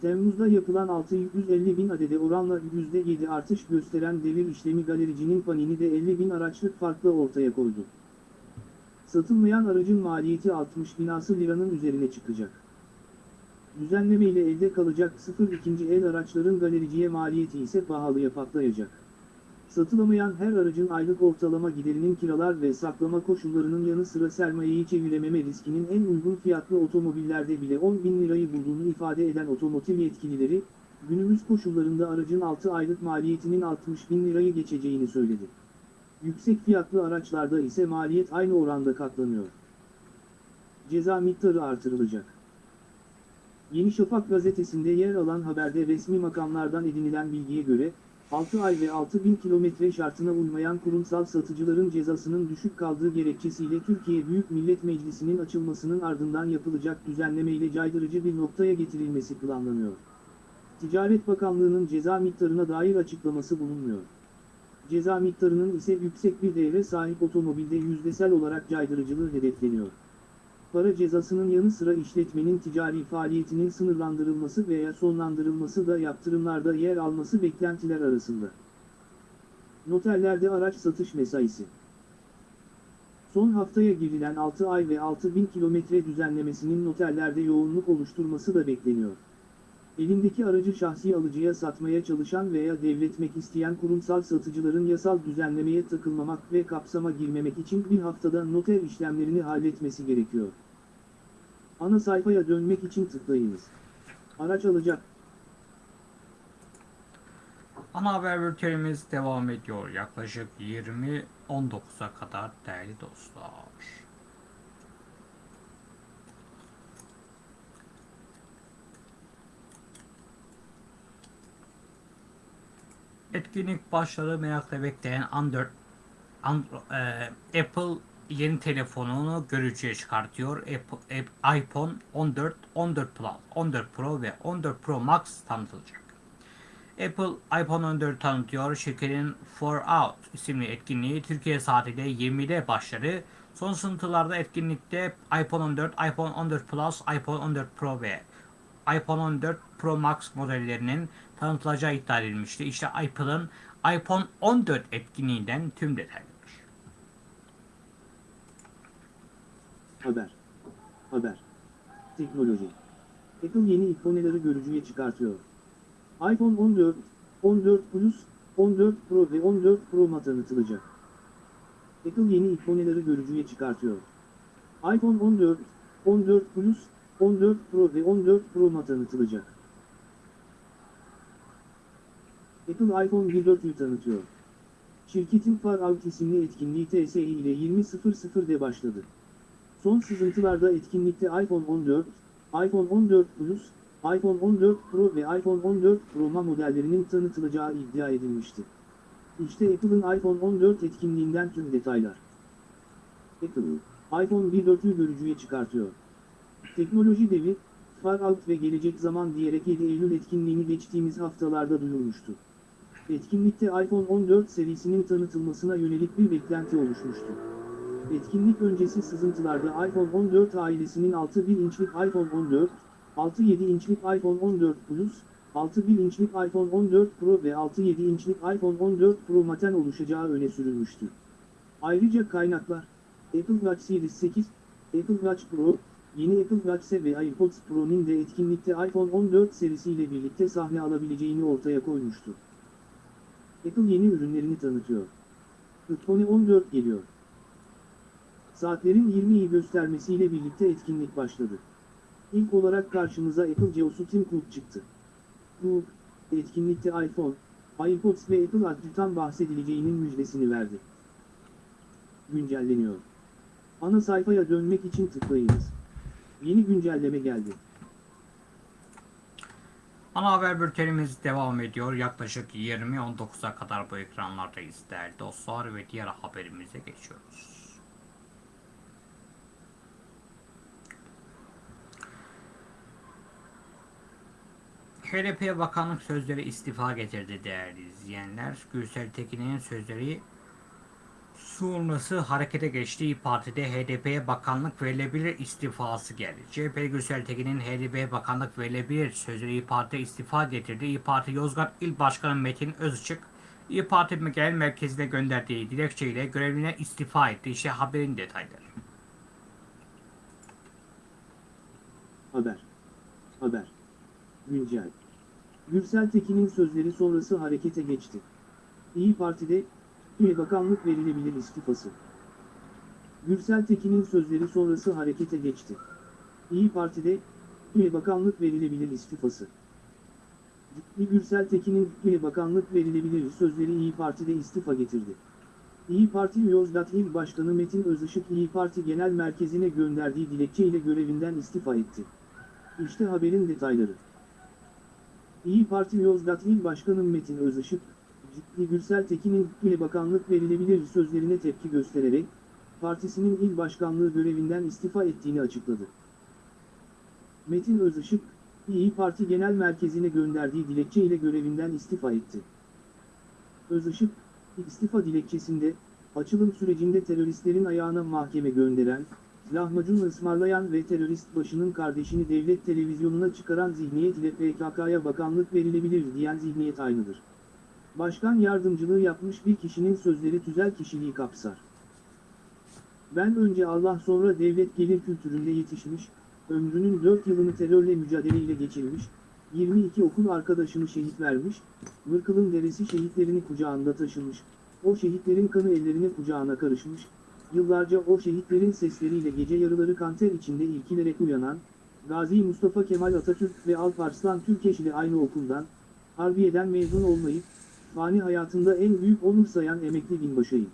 Temmuz'da yapılan 650 bin adede oranla %7 artış gösteren devir işlemi galericinin panini de 50 bin araçlık farkla ortaya koydu. Satılmayan aracın maliyeti 60 binası liranın üzerine çıkacak. Düzenleme ile elde kalacak sıfır ikinci el araçların galericiye maliyeti ise pahalıya patlayacak. Satılamayan her aracın aylık ortalama giderinin kiralar ve saklama koşullarının yanı sıra sermayeyi çevirememe riskinin en uygun fiyatlı otomobillerde bile 10 bin lirayı bulduğunu ifade eden otomotiv yetkilileri, günümüz koşullarında aracın 6 aylık maliyetinin 60 bin lirayı geçeceğini söyledi. Yüksek fiyatlı araçlarda ise maliyet aynı oranda katlanıyor. Ceza miktarı artırılacak. Yeni Şafak gazetesinde yer alan haberde resmi makamlardan edinilen bilgiye göre, 6 ay ve 6 bin kilometre şartına uymayan kurumsal satıcıların cezasının düşük kaldığı gerekçesiyle Türkiye Büyük Millet Meclisi'nin açılmasının ardından yapılacak düzenlemeyle caydırıcı bir noktaya getirilmesi planlanıyor. Ticaret Bakanlığı'nın ceza miktarına dair açıklaması bulunmuyor. Ceza miktarının ise yüksek bir değere sahip otomobilde yüzdesel olarak caydırıcılığı hedefleniyor para cezasının yanı sıra işletmenin ticari faaliyetinin sınırlandırılması veya sonlandırılması da yaptırımlarda yer alması beklentiler arasında. Noterlerde araç satış mesaisi Son haftaya girilen 6 ay ve 6 bin kilometre düzenlemesinin noterlerde yoğunluk oluşturması da bekleniyor. Elindeki aracı şahsi alıcıya satmaya çalışan veya devretmek isteyen kurumsal satıcıların yasal düzenlemeye takılmamak ve kapsama girmemek için bir haftada noter işlemlerini halletmesi gerekiyor. Ana sayfaya dönmek için tıklayınız. Araç alacak. Ana haber bültenimiz devam ediyor. Yaklaşık 20.19'a kadar değerli dostlar. Etkinlik başladı merakla bekleyen Android, Andro, e, Apple yeni telefonunu görücüye çıkartıyor. Apple, App- iPhone 14, 14 Plus, 14 Pro ve 14 Pro Max tanıtılacak. Apple iPhone 14 tanıtıyor. Şirketin For Out isimli etkinliği Türkiye saatiyle 20'de başladı. Son sınıflarda etkinlikte iPhone 14, iPhone 14 Plus, iPhone 14 Pro ve iPhone 14 Pro Max modellerinin tanıtılacağı iddia edilmişti. İşte Apple'ın iPhone 14 etkinliğinden tüm detaylar. Haber. Haber. Teknoloji. Apple yeni ikoneleri görücüye çıkartıyor. iPhone 14, 14 Plus, 14 Pro ve 14 Pro Max tanıtılacak. Apple yeni ikoneleri görücüye çıkartıyor. iPhone 14, 14 Plus, 14 Pro ve 14 Pro Max tanıtılacak. Apple iPhone 14'ü tanıtıyor. Şirketin Far Out isimli etkinliği TSE ile 20.00'de başladı. Son sızıntılarda etkinlikte iPhone 14, iPhone 14 Plus, iPhone 14 Pro ve iPhone 14 Pro Max modellerinin tanıtılacağı iddia edilmişti. İşte Apple'ın iPhone 14 etkinliğinden tüm detaylar. Apple, iPhone 14'ü görücüye çıkartıyor. Teknoloji devi, Far Out ve gelecek zaman diyerek 7 Eylül etkinliğini geçtiğimiz haftalarda duyurmuştu. Etkinlikte iPhone 14 serisinin tanıtılmasına yönelik bir beklenti oluşmuştu. Etkinlik öncesi sızıntılarda iPhone 14 ailesinin 6.1 inçlik iPhone 14, 6.7 inçlik iPhone 14 Plus, 6.1 inçlik iPhone 14 Pro ve 6.7 inçlik iPhone 14 Pro Max'ten oluşacağı öne sürülmüştü. Ayrıca kaynaklar, Apple Watch Series 8, Apple Watch Pro, yeni Apple Watch SE ve AirPods Pro'nun de etkinlikte iPhone 14 serisiyle birlikte sahne alabileceğini ortaya koymuştu. Apple yeni ürünlerini tanıtıyor. iPhone 14 geliyor. Saatlerin 20'yi göstermesiyle birlikte etkinlik başladı. İlk olarak karşımıza Apple Geosu Tim Cook çıktı. Cook, etkinlikte iPhone, iPods ve Apple Ad'dan bahsedileceğinin müjdesini verdi. Güncelleniyor. Ana sayfaya dönmek için tıklayınız. Yeni güncelleme geldi. Ana haber bültenimiz devam ediyor. Yaklaşık 20-19'a kadar bu ekranlardayız değerli dostlar ve diğer haberimize geçiyoruz. HDP Bakanlık sözleri istifa getirdi değerli izleyenler. Gürsel Tekin'in sözleri sonrası harekete geçti. İYİ Parti'de HDP'ye bakanlık verilebilir istifası geldi. CHP Gürsel Tekin'in HDP'ye bakanlık verilebilir sözleri İYİ Parti'de istifa getirdi. İYİ Parti Yozgat İl Başkanı Metin Özçık, İYİ Parti Genel Merkezi'ne gönderdiği dilekçeyle görevine istifa etti. İşte haberin detayları. Haber. Haber. Güncel. Gürsel Tekin'in sözleri sonrası harekete geçti. İyi Parti'de, üye bakanlık verilebilir istifası. Gürsel Tekin'in sözleri sonrası harekete geçti. İyi Parti'de, üye bakanlık verilebilir istifası. Ciddi Gürsel Tekin'in üye bakanlık verilebilir sözleri İyi Parti'de istifa getirdi. İyi Parti Yozgat İl Başkanı Metin Özışık İyi Parti Genel Merkezi'ne gönderdiği dilekçeyle görevinden istifa etti. İşte haberin detayları. İyi Parti Yozgat İl Başkanı Metin Özışık, Ciddi Gürsel Tekin'in ile bakanlık verilebilir sözlerine tepki göstererek, partisinin il başkanlığı görevinden istifa ettiğini açıkladı. Metin Özışık, İyi Parti Genel Merkezi'ne gönderdiği dilekçe ile görevinden istifa etti. Özışık, istifa dilekçesinde, açılım sürecinde teröristlerin ayağına mahkeme gönderen, lahmacun ısmarlayan ve terörist başının kardeşini devlet televizyonuna çıkaran zihniyet ile PKK'ya bakanlık verilebilir diyen zihniyet aynıdır. Başkan yardımcılığı yapmış bir kişinin sözleri tüzel kişiliği kapsar. Ben önce Allah sonra devlet gelir kültüründe yetişmiş, ömrünün 4 yılını terörle mücadeleyle geçirmiş, 22 okul arkadaşını şehit vermiş, Mırkıl'ın deresi şehitlerini kucağında taşımış, o şehitlerin kanı ellerine kucağına karışmış, yıllarca o şehitlerin sesleriyle gece yarıları kanter içinde irkilerek uyanan, Gazi Mustafa Kemal Atatürk ve Alparslan Türkeş ile aynı okuldan, Harbiye'den mezun olmayıp, fani hayatında en büyük onur sayan emekli binbaşıyım.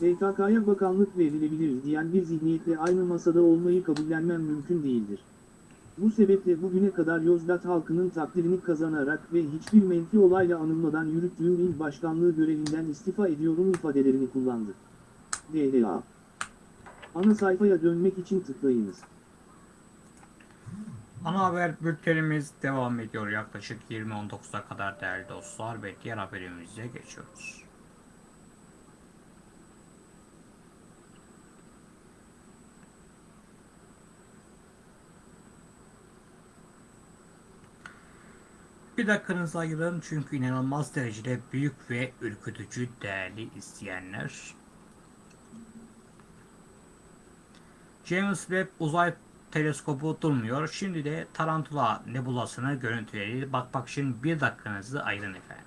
PKK'ya bakanlık verilebilir diyen bir zihniyetle aynı masada olmayı kabullenmem mümkün değildir. Bu sebeple bugüne kadar Yozgat halkının takdirini kazanarak ve hiçbir menfi olayla anılmadan yürüttüğüm il başkanlığı görevinden istifa ediyorum ifadelerini kullandı. DDA Ana sayfaya dönmek için tıklayınız. Ana haber bültenimiz devam ediyor yaklaşık 20.19'a kadar değerli dostlar ve diğer haberimize geçiyoruz. Bir dakikanızı ayırın çünkü inanılmaz derecede büyük ve ürkütücü değerli izleyenler. James Webb uzay teleskobu durmuyor. Şimdi de Tarantula nebulasını görüntüleri bakmak için bir dakikanızı ayırın efendim.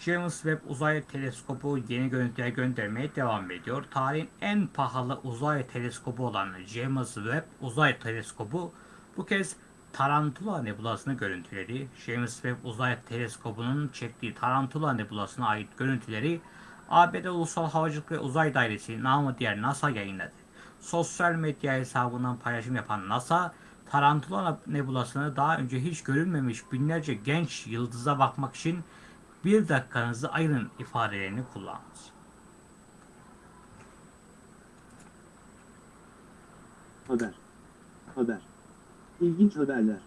James Webb uzay teleskobu yeni görüntüler göndermeye devam ediyor. Tarihin en pahalı uzay teleskobu olan James Webb uzay teleskobu bu kez Tarantula nebulasını görüntüleri, James Webb uzay teleskobunun çektiği Tarantula nebulasına ait görüntüleri ABD Ulusal Havacılık ve Uzay Dairesi namı diğer NASA yayınladı. Sosyal medya hesabından paylaşım yapan NASA, Tarantula nebulasını daha önce hiç görülmemiş binlerce genç yıldıza bakmak için bir dakikanızı ayırın ifadelerini kullandı. Haber. Haber. İlginç haberler.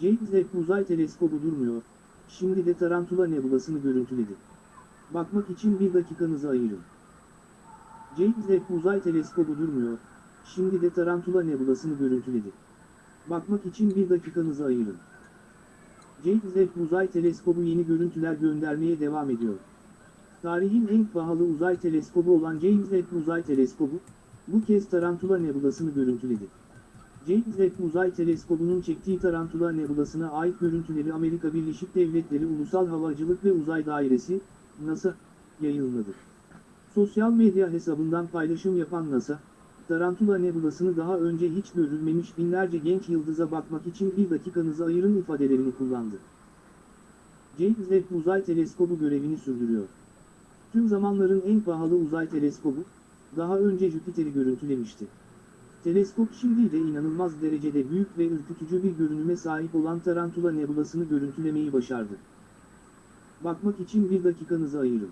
James Webb Uzay Teleskobu durmuyor, şimdi de Tarantula Nebulasını görüntüledi. Bakmak için bir dakikanızı ayırın. James Webb Uzay Teleskobu durmuyor, şimdi de Tarantula Nebulasını görüntüledi. Bakmak için bir dakikanızı ayırın. James Webb Uzay Teleskobu yeni görüntüler göndermeye devam ediyor. Tarihin en pahalı uzay teleskobu olan James Webb Uzay Teleskobu, bu kez Tarantula Nebulasını görüntüledi. James Webb Uzay Teleskobu'nun çektiği Tarantula Nebulası'na ait görüntüleri Amerika Birleşik Devletleri Ulusal Havacılık ve Uzay Dairesi, NASA, yayınladı. Sosyal medya hesabından paylaşım yapan NASA, Tarantula Nebulası'nı daha önce hiç görülmemiş binlerce genç yıldıza bakmak için bir dakikanızı ayırın ifadelerini kullandı. James Webb Uzay Teleskobu görevini sürdürüyor. Tüm zamanların en pahalı uzay teleskobu, daha önce Jüpiter'i görüntülemişti. Teleskop şimdi de inanılmaz derecede büyük ve ürkütücü bir görünüme sahip olan Tarantula Nebulası'nı görüntülemeyi başardı. Bakmak için bir dakikanızı ayırın.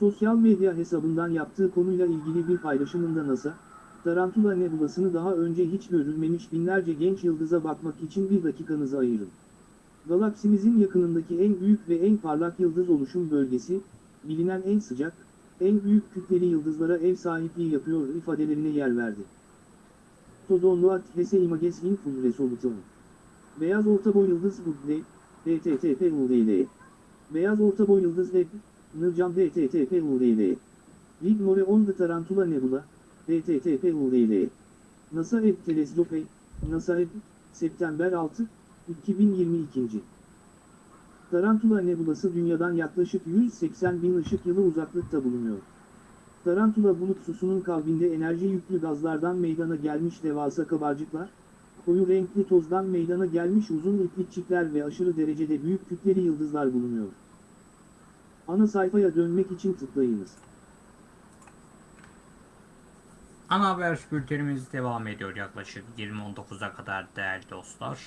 Sosyal medya hesabından yaptığı konuyla ilgili bir paylaşımında NASA, Tarantula Nebulası'nı daha önce hiç görülmemiş binlerce genç yıldıza bakmak için bir dakikanızı ayırın. Galaksimizin yakınındaki en büyük ve en parlak yıldız oluşum bölgesi, bilinen en sıcak, en büyük kütleli yıldızlara ev sahipliği yapıyor ifadelerine yer verdi. Todonluat Hese Images in Full Resolution. Beyaz ortaboy yıldız Hubble, HTTP URL. Beyaz ortaboy yıldız Web, Nırcam HTTP URL. Lignore on the Tarantula Nebula, HTTP URL. NASA Ev Teleskope, NASA Ev, September 6, 2022. Tarantula Nebulası dünyadan yaklaşık 180 bin ışık yılı uzaklıkta bulunuyor. Tarantula bulutsusunun kalbinde enerji yüklü gazlardan meydana gelmiş devasa kabarcıklar, koyu renkli tozdan meydana gelmiş uzun iplikçikler ve aşırı derecede büyük kütleli yıldızlar bulunuyor. Ana sayfaya dönmek için tıklayınız. Ana haber bültenimiz devam ediyor yaklaşık 20.19'a kadar değerli dostlar.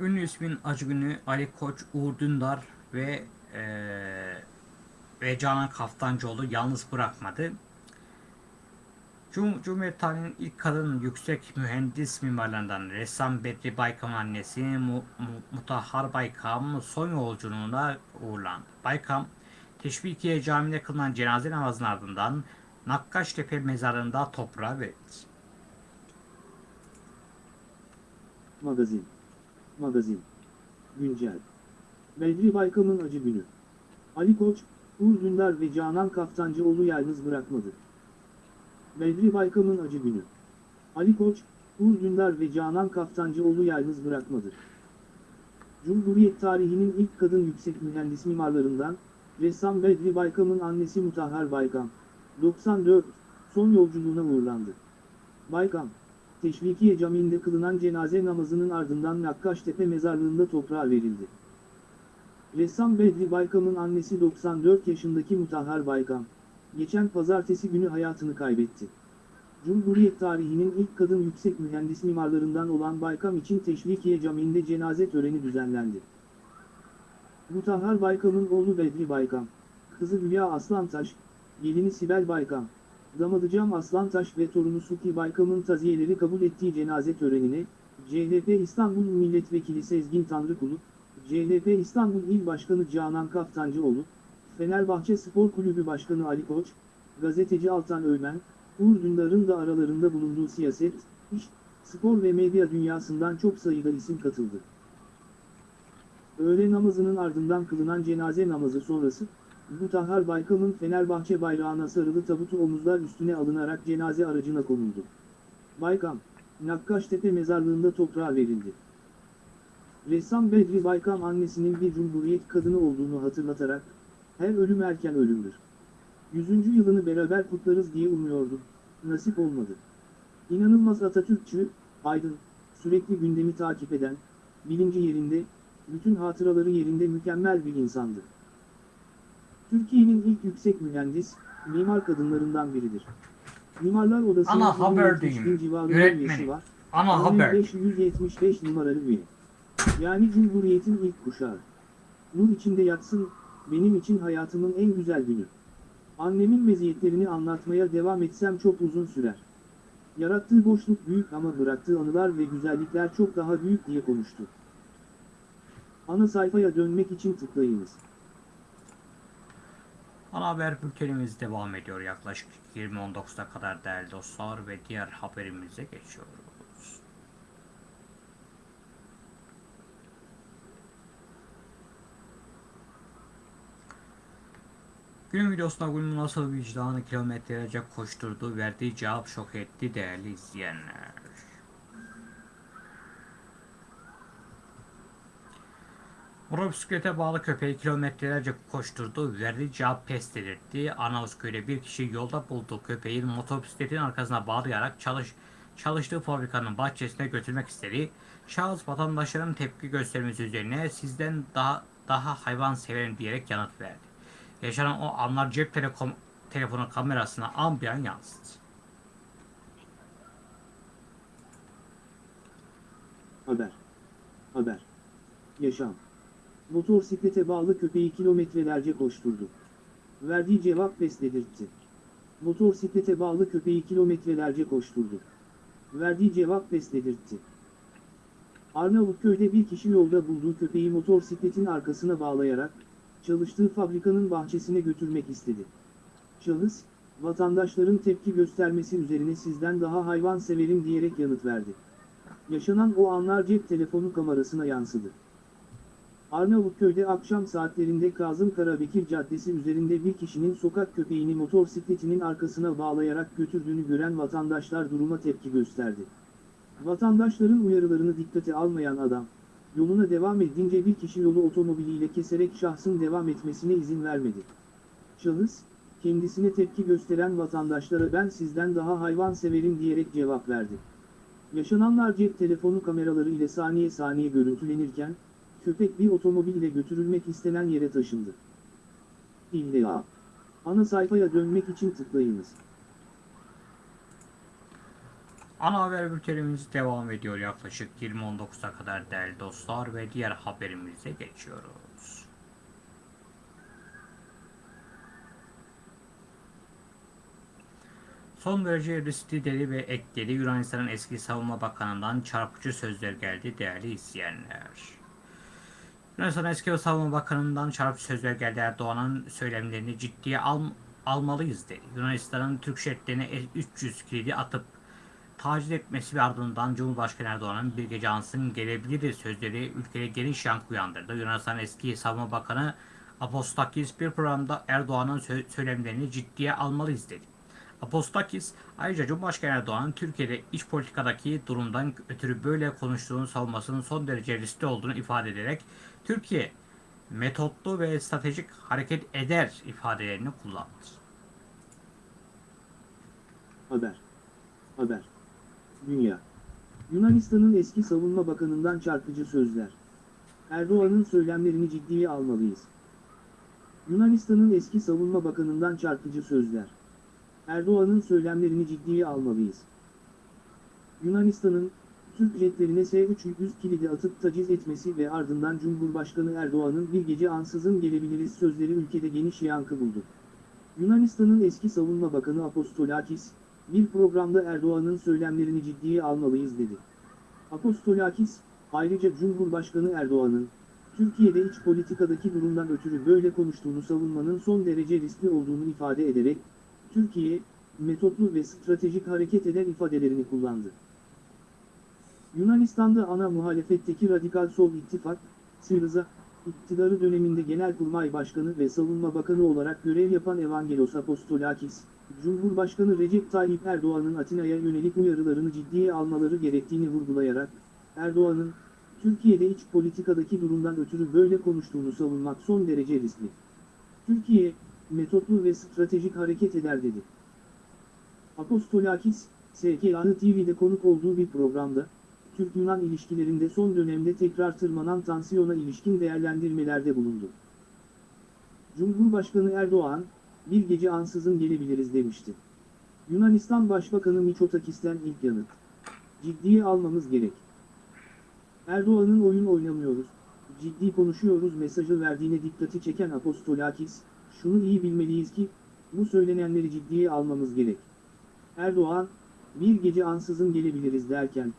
Ünlü ismin acı günü Ali Koç, Uğur Dündar ve eee ve Canan Kaftancıoğlu yalnız bırakmadı. Cum Cumhuriyet tarihinin ilk kadın yüksek mühendis mimarlarından ressam Bedri Baykam annesi Mu Mu Mutahhar Baykam son yolculuğuna uğurlandı. Baykam, Teşvikiye Camii'nde kılınan cenaze namazının ardından Nakkaştepe mezarında toprağa verildi. Magazin. Magazin. Güncel. Bedri Baykam'ın acı günü. Ali Koç, Uğur Dündar ve Canan Kaftancıoğlu yalnız bırakmadı. Bedri Baykam'ın acı günü. Ali Koç, Uğur Dündar ve Canan Kaftancıoğlu yalnız bırakmadı. Cumhuriyet tarihinin ilk kadın yüksek mühendis mimarlarından, ressam Bedri Baykam'ın annesi Mutahhar Baykam, 94, son yolculuğuna uğurlandı. Baykam, Teşvikiye Camii'nde kılınan cenaze namazının ardından Nakkaştepe mezarlığında toprağa verildi. Ressam Bedri Baykam'ın annesi 94 yaşındaki Mutahhar Baykam, geçen pazartesi günü hayatını kaybetti. Cumhuriyet tarihinin ilk kadın yüksek mühendis mimarlarından olan Baykam için Teşvikiye Camii'nde cenaze töreni düzenlendi. Mutahhar Baykam'ın oğlu Bedri Baykam, kızı Hülya Aslantaş, gelini Sibel Baykam, damadı Cam Aslantaş ve torunu Suki Baykam'ın taziyeleri kabul ettiği cenaze törenine, CHP İstanbul Milletvekili Sezgin Tanrıkulu, CHP İstanbul İl Başkanı Canan Kaftancıoğlu, Fenerbahçe Spor Kulübü Başkanı Ali Koç, gazeteci Altan Öğmen, Uğur Dündar'ın da aralarında bulunduğu siyaset, iş, spor ve medya dünyasından çok sayıda isim katıldı. Öğle namazının ardından kılınan cenaze namazı sonrası, Mutahhar Baykam'ın Fenerbahçe bayrağına sarılı tabutu omuzlar üstüne alınarak cenaze aracına konuldu. Baykam, Nakkaştepe mezarlığında toprağa verildi. Ressam Bedri Baykam annesinin bir cumhuriyet kadını olduğunu hatırlatarak, her ölüm erken ölümdür. Yüzüncü yılını beraber kutlarız diye umuyordum, nasip olmadı. İnanılmaz Atatürkçü, aydın, sürekli gündemi takip eden, bilinci yerinde, bütün hatıraları yerinde mükemmel bir insandı. Türkiye'nin ilk yüksek mühendis, mimar kadınlarından biridir. Mimarlar Odası'nın Ana haber 170 bin diyeyim, civarında yönetmeni. üyesi var. Ana haber. 575 numaralı üye. Yani Cumhuriyet'in ilk kuşağı. Nur içinde yatsın, benim için hayatımın en güzel günü. Annemin meziyetlerini anlatmaya devam etsem çok uzun sürer. Yarattığı boşluk büyük ama bıraktığı anılar ve güzellikler çok daha büyük diye konuştu. Ana sayfaya dönmek için tıklayınız. Ana haber bültenimiz devam ediyor yaklaşık 20.19'a kadar değerli dostlar ve diğer haberimize geçiyoruz. Günün videosunda Gül'ün nasıl vicdanı kilometrelerce koşturduğu verdiği cevap şok etti değerli izleyenler. Motosiklete bağlı köpeği kilometrelerce koşturdu, verdiği cevap pes dedirtti. Anavuzköy'de bir kişi yolda bulduğu köpeğin motosikletin arkasına bağlayarak çalış, çalıştığı fabrikanın bahçesine götürmek istedi. Şahıs vatandaşların tepki göstermesi üzerine sizden daha daha hayvan severim diyerek yanıt verdi. Yaşanan o anlar cep telekom, telefonu kamerasına ambiyan yansıdı. Haber. Haber. Yaşam. Motosiklete bağlı köpeği kilometrelerce koşturdu. Verdiği cevap pes dedirtti. Motosiklete bağlı köpeği kilometrelerce koşturdu. Verdiği cevap pes dedirtti. Arnavutköy'de bir kişi yolda bulduğu köpeği motosikletin arkasına bağlayarak, çalıştığı fabrikanın bahçesine götürmek istedi. Şahıs, vatandaşların tepki göstermesi üzerine sizden daha hayvan severim diyerek yanıt verdi. Yaşanan o anlar cep telefonu kamerasına yansıdı. Arnavutköy'de akşam saatlerinde Kazım Karabekir Caddesi üzerinde bir kişinin sokak köpeğini motosikletinin arkasına bağlayarak götürdüğünü gören vatandaşlar duruma tepki gösterdi. Vatandaşların uyarılarını dikkate almayan adam, yoluna devam edince bir kişi yolu otomobiliyle keserek şahsın devam etmesine izin vermedi. Şahıs, kendisine tepki gösteren vatandaşlara ben sizden daha hayvan severim diyerek cevap verdi. Yaşananlar cep telefonu kameraları ile saniye saniye görüntülenirken, köpek bir otomobille götürülmek istenen yere taşındı. İlla. Ana sayfaya dönmek için tıklayınız. Ana haber bültenimiz devam ediyor yaklaşık 20.19'a kadar değerli dostlar ve diğer haberimize geçiyoruz. Son derece riskli dedi ve ekledi Yunanistan'ın eski savunma bakanından çarpıcı sözler geldi değerli izleyenler. Yunanistan eski savunma bakanından çarpıcı sözler geldi Erdoğan'ın söylemlerini ciddiye al, almalıyız dedi. Yunanistan'ın Türk şeritlerine 300 kilidi atıp taciz etmesi ve ardından Cumhurbaşkanı Erdoğan'ın bir gece ansın gelebilir sözleri ülkede geniş yankı uyandırdı. Yunanistan eski savunma bakanı Apostakis bir programda Erdoğan'ın sö- söylemlerini ciddiye almalıyız dedi. Apostakis ayrıca Cumhurbaşkanı Erdoğan'ın Türkiye'de iç politikadaki durumdan ötürü böyle konuştuğunu savunmasının son derece riskli olduğunu ifade ederek Türkiye metotlu ve stratejik hareket eder ifadelerini kullandı. Haber. Haber. Dünya. Yunanistan'ın eski savunma bakanından çarpıcı sözler. Erdoğan'ın söylemlerini ciddiye almalıyız. Yunanistan'ın eski savunma bakanından çarpıcı sözler. Erdoğan'ın söylemlerini ciddiye almalıyız. Yunanistan'ın, Türk jetlerine S-300 kilidi atıp taciz etmesi ve ardından Cumhurbaşkanı Erdoğan'ın bir gece ansızın gelebiliriz sözleri ülkede geniş yankı buldu. Yunanistan'ın eski savunma bakanı Apostolakis, bir programda Erdoğan'ın söylemlerini ciddiye almalıyız dedi. Apostolakis, ayrıca Cumhurbaşkanı Erdoğan'ın, Türkiye'de iç politikadaki durumdan ötürü böyle konuştuğunu savunmanın son derece riskli olduğunu ifade ederek, Türkiye, metotlu ve stratejik hareket eder ifadelerini kullandı. Yunanistan'da ana muhalefetteki Radikal Sol İttifak, Syriza, iktidarı döneminde Genelkurmay Başkanı ve Savunma Bakanı olarak görev yapan Evangelos Apostolakis, Cumhurbaşkanı Recep Tayyip Erdoğan'ın Atina'ya yönelik uyarılarını ciddiye almaları gerektiğini vurgulayarak, Erdoğan'ın, Türkiye'de iç politikadaki durumdan ötürü böyle konuştuğunu savunmak son derece riskli. Türkiye, metotlu ve stratejik hareket eder dedi. Apostolakis, SKA'nı TV'de konuk olduğu bir programda, Türk-Yunan ilişkilerinde son dönemde tekrar tırmanan tansiyona ilişkin değerlendirmelerde bulundu. Cumhurbaşkanı Erdoğan, bir gece ansızın gelebiliriz demişti. Yunanistan Başbakanı Mitsotakis'ten ilk yanıt. Ciddiye almamız gerek. Erdoğan'ın oyun oynamıyoruz, ciddi konuşuyoruz mesajı verdiğine dikkati çeken Apostolakis, şunu iyi bilmeliyiz ki, bu söylenenleri ciddiye almamız gerek. Erdoğan, bir gece ansızın gelebiliriz derken,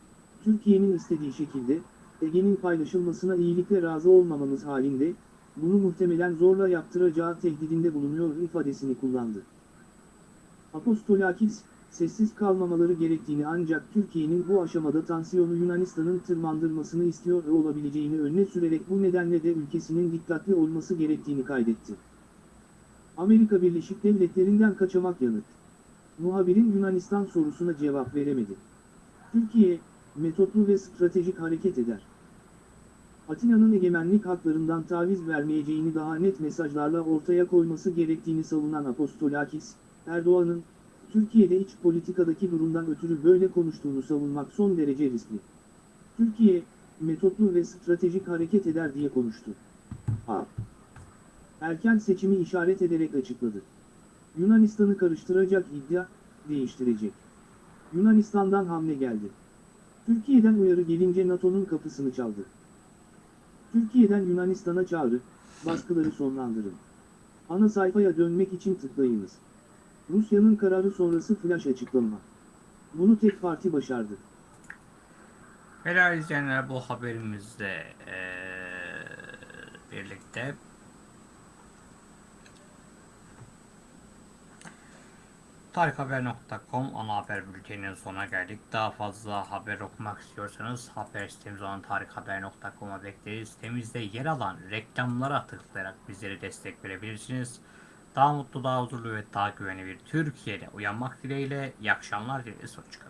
Türkiye'nin istediği şekilde, Ege'nin paylaşılmasına iyilikle razı olmamamız halinde, bunu muhtemelen zorla yaptıracağı tehdidinde bulunuyor ifadesini kullandı. Apostolakis, sessiz kalmamaları gerektiğini ancak Türkiye'nin bu aşamada tansiyonu Yunanistan'ın tırmandırmasını istiyor olabileceğini önüne sürerek bu nedenle de ülkesinin dikkatli olması gerektiğini kaydetti. Amerika Birleşik Devletleri'nden kaçamak yanıt. Muhabirin Yunanistan sorusuna cevap veremedi. Türkiye, metotlu ve stratejik hareket eder. Atina'nın egemenlik haklarından taviz vermeyeceğini daha net mesajlarla ortaya koyması gerektiğini savunan Apostolakis, Erdoğan'ın, Türkiye'de iç politikadaki durumdan ötürü böyle konuştuğunu savunmak son derece riskli. Türkiye, metotlu ve stratejik hareket eder diye konuştu. A. Erken seçimi işaret ederek açıkladı. Yunanistan'ı karıştıracak iddia, değiştirecek. Yunanistan'dan hamle geldi. Türkiye'den uyarı gelince NATO'nun kapısını çaldı. Türkiye'den Yunanistan'a çağrı, baskıları sonlandırın. Ana sayfaya dönmek için tıklayınız. Rusya'nın kararı sonrası flash açıklama. Bunu tek parti başardı. Helal izleyenler bu haberimizle eee, birlikte tarikhaber.com ana haber bülteninin sonuna geldik. Daha fazla haber okumak istiyorsanız haber sitemiz olan tarikhaber.com'a bekleriz. Sitemizde yer alan reklamlara tıklayarak bizlere destek verebilirsiniz. Daha mutlu, daha huzurlu ve daha güvenli bir Türkiye'de uyanmak dileğiyle iyi akşamlar dileriz. Hoşçakalın.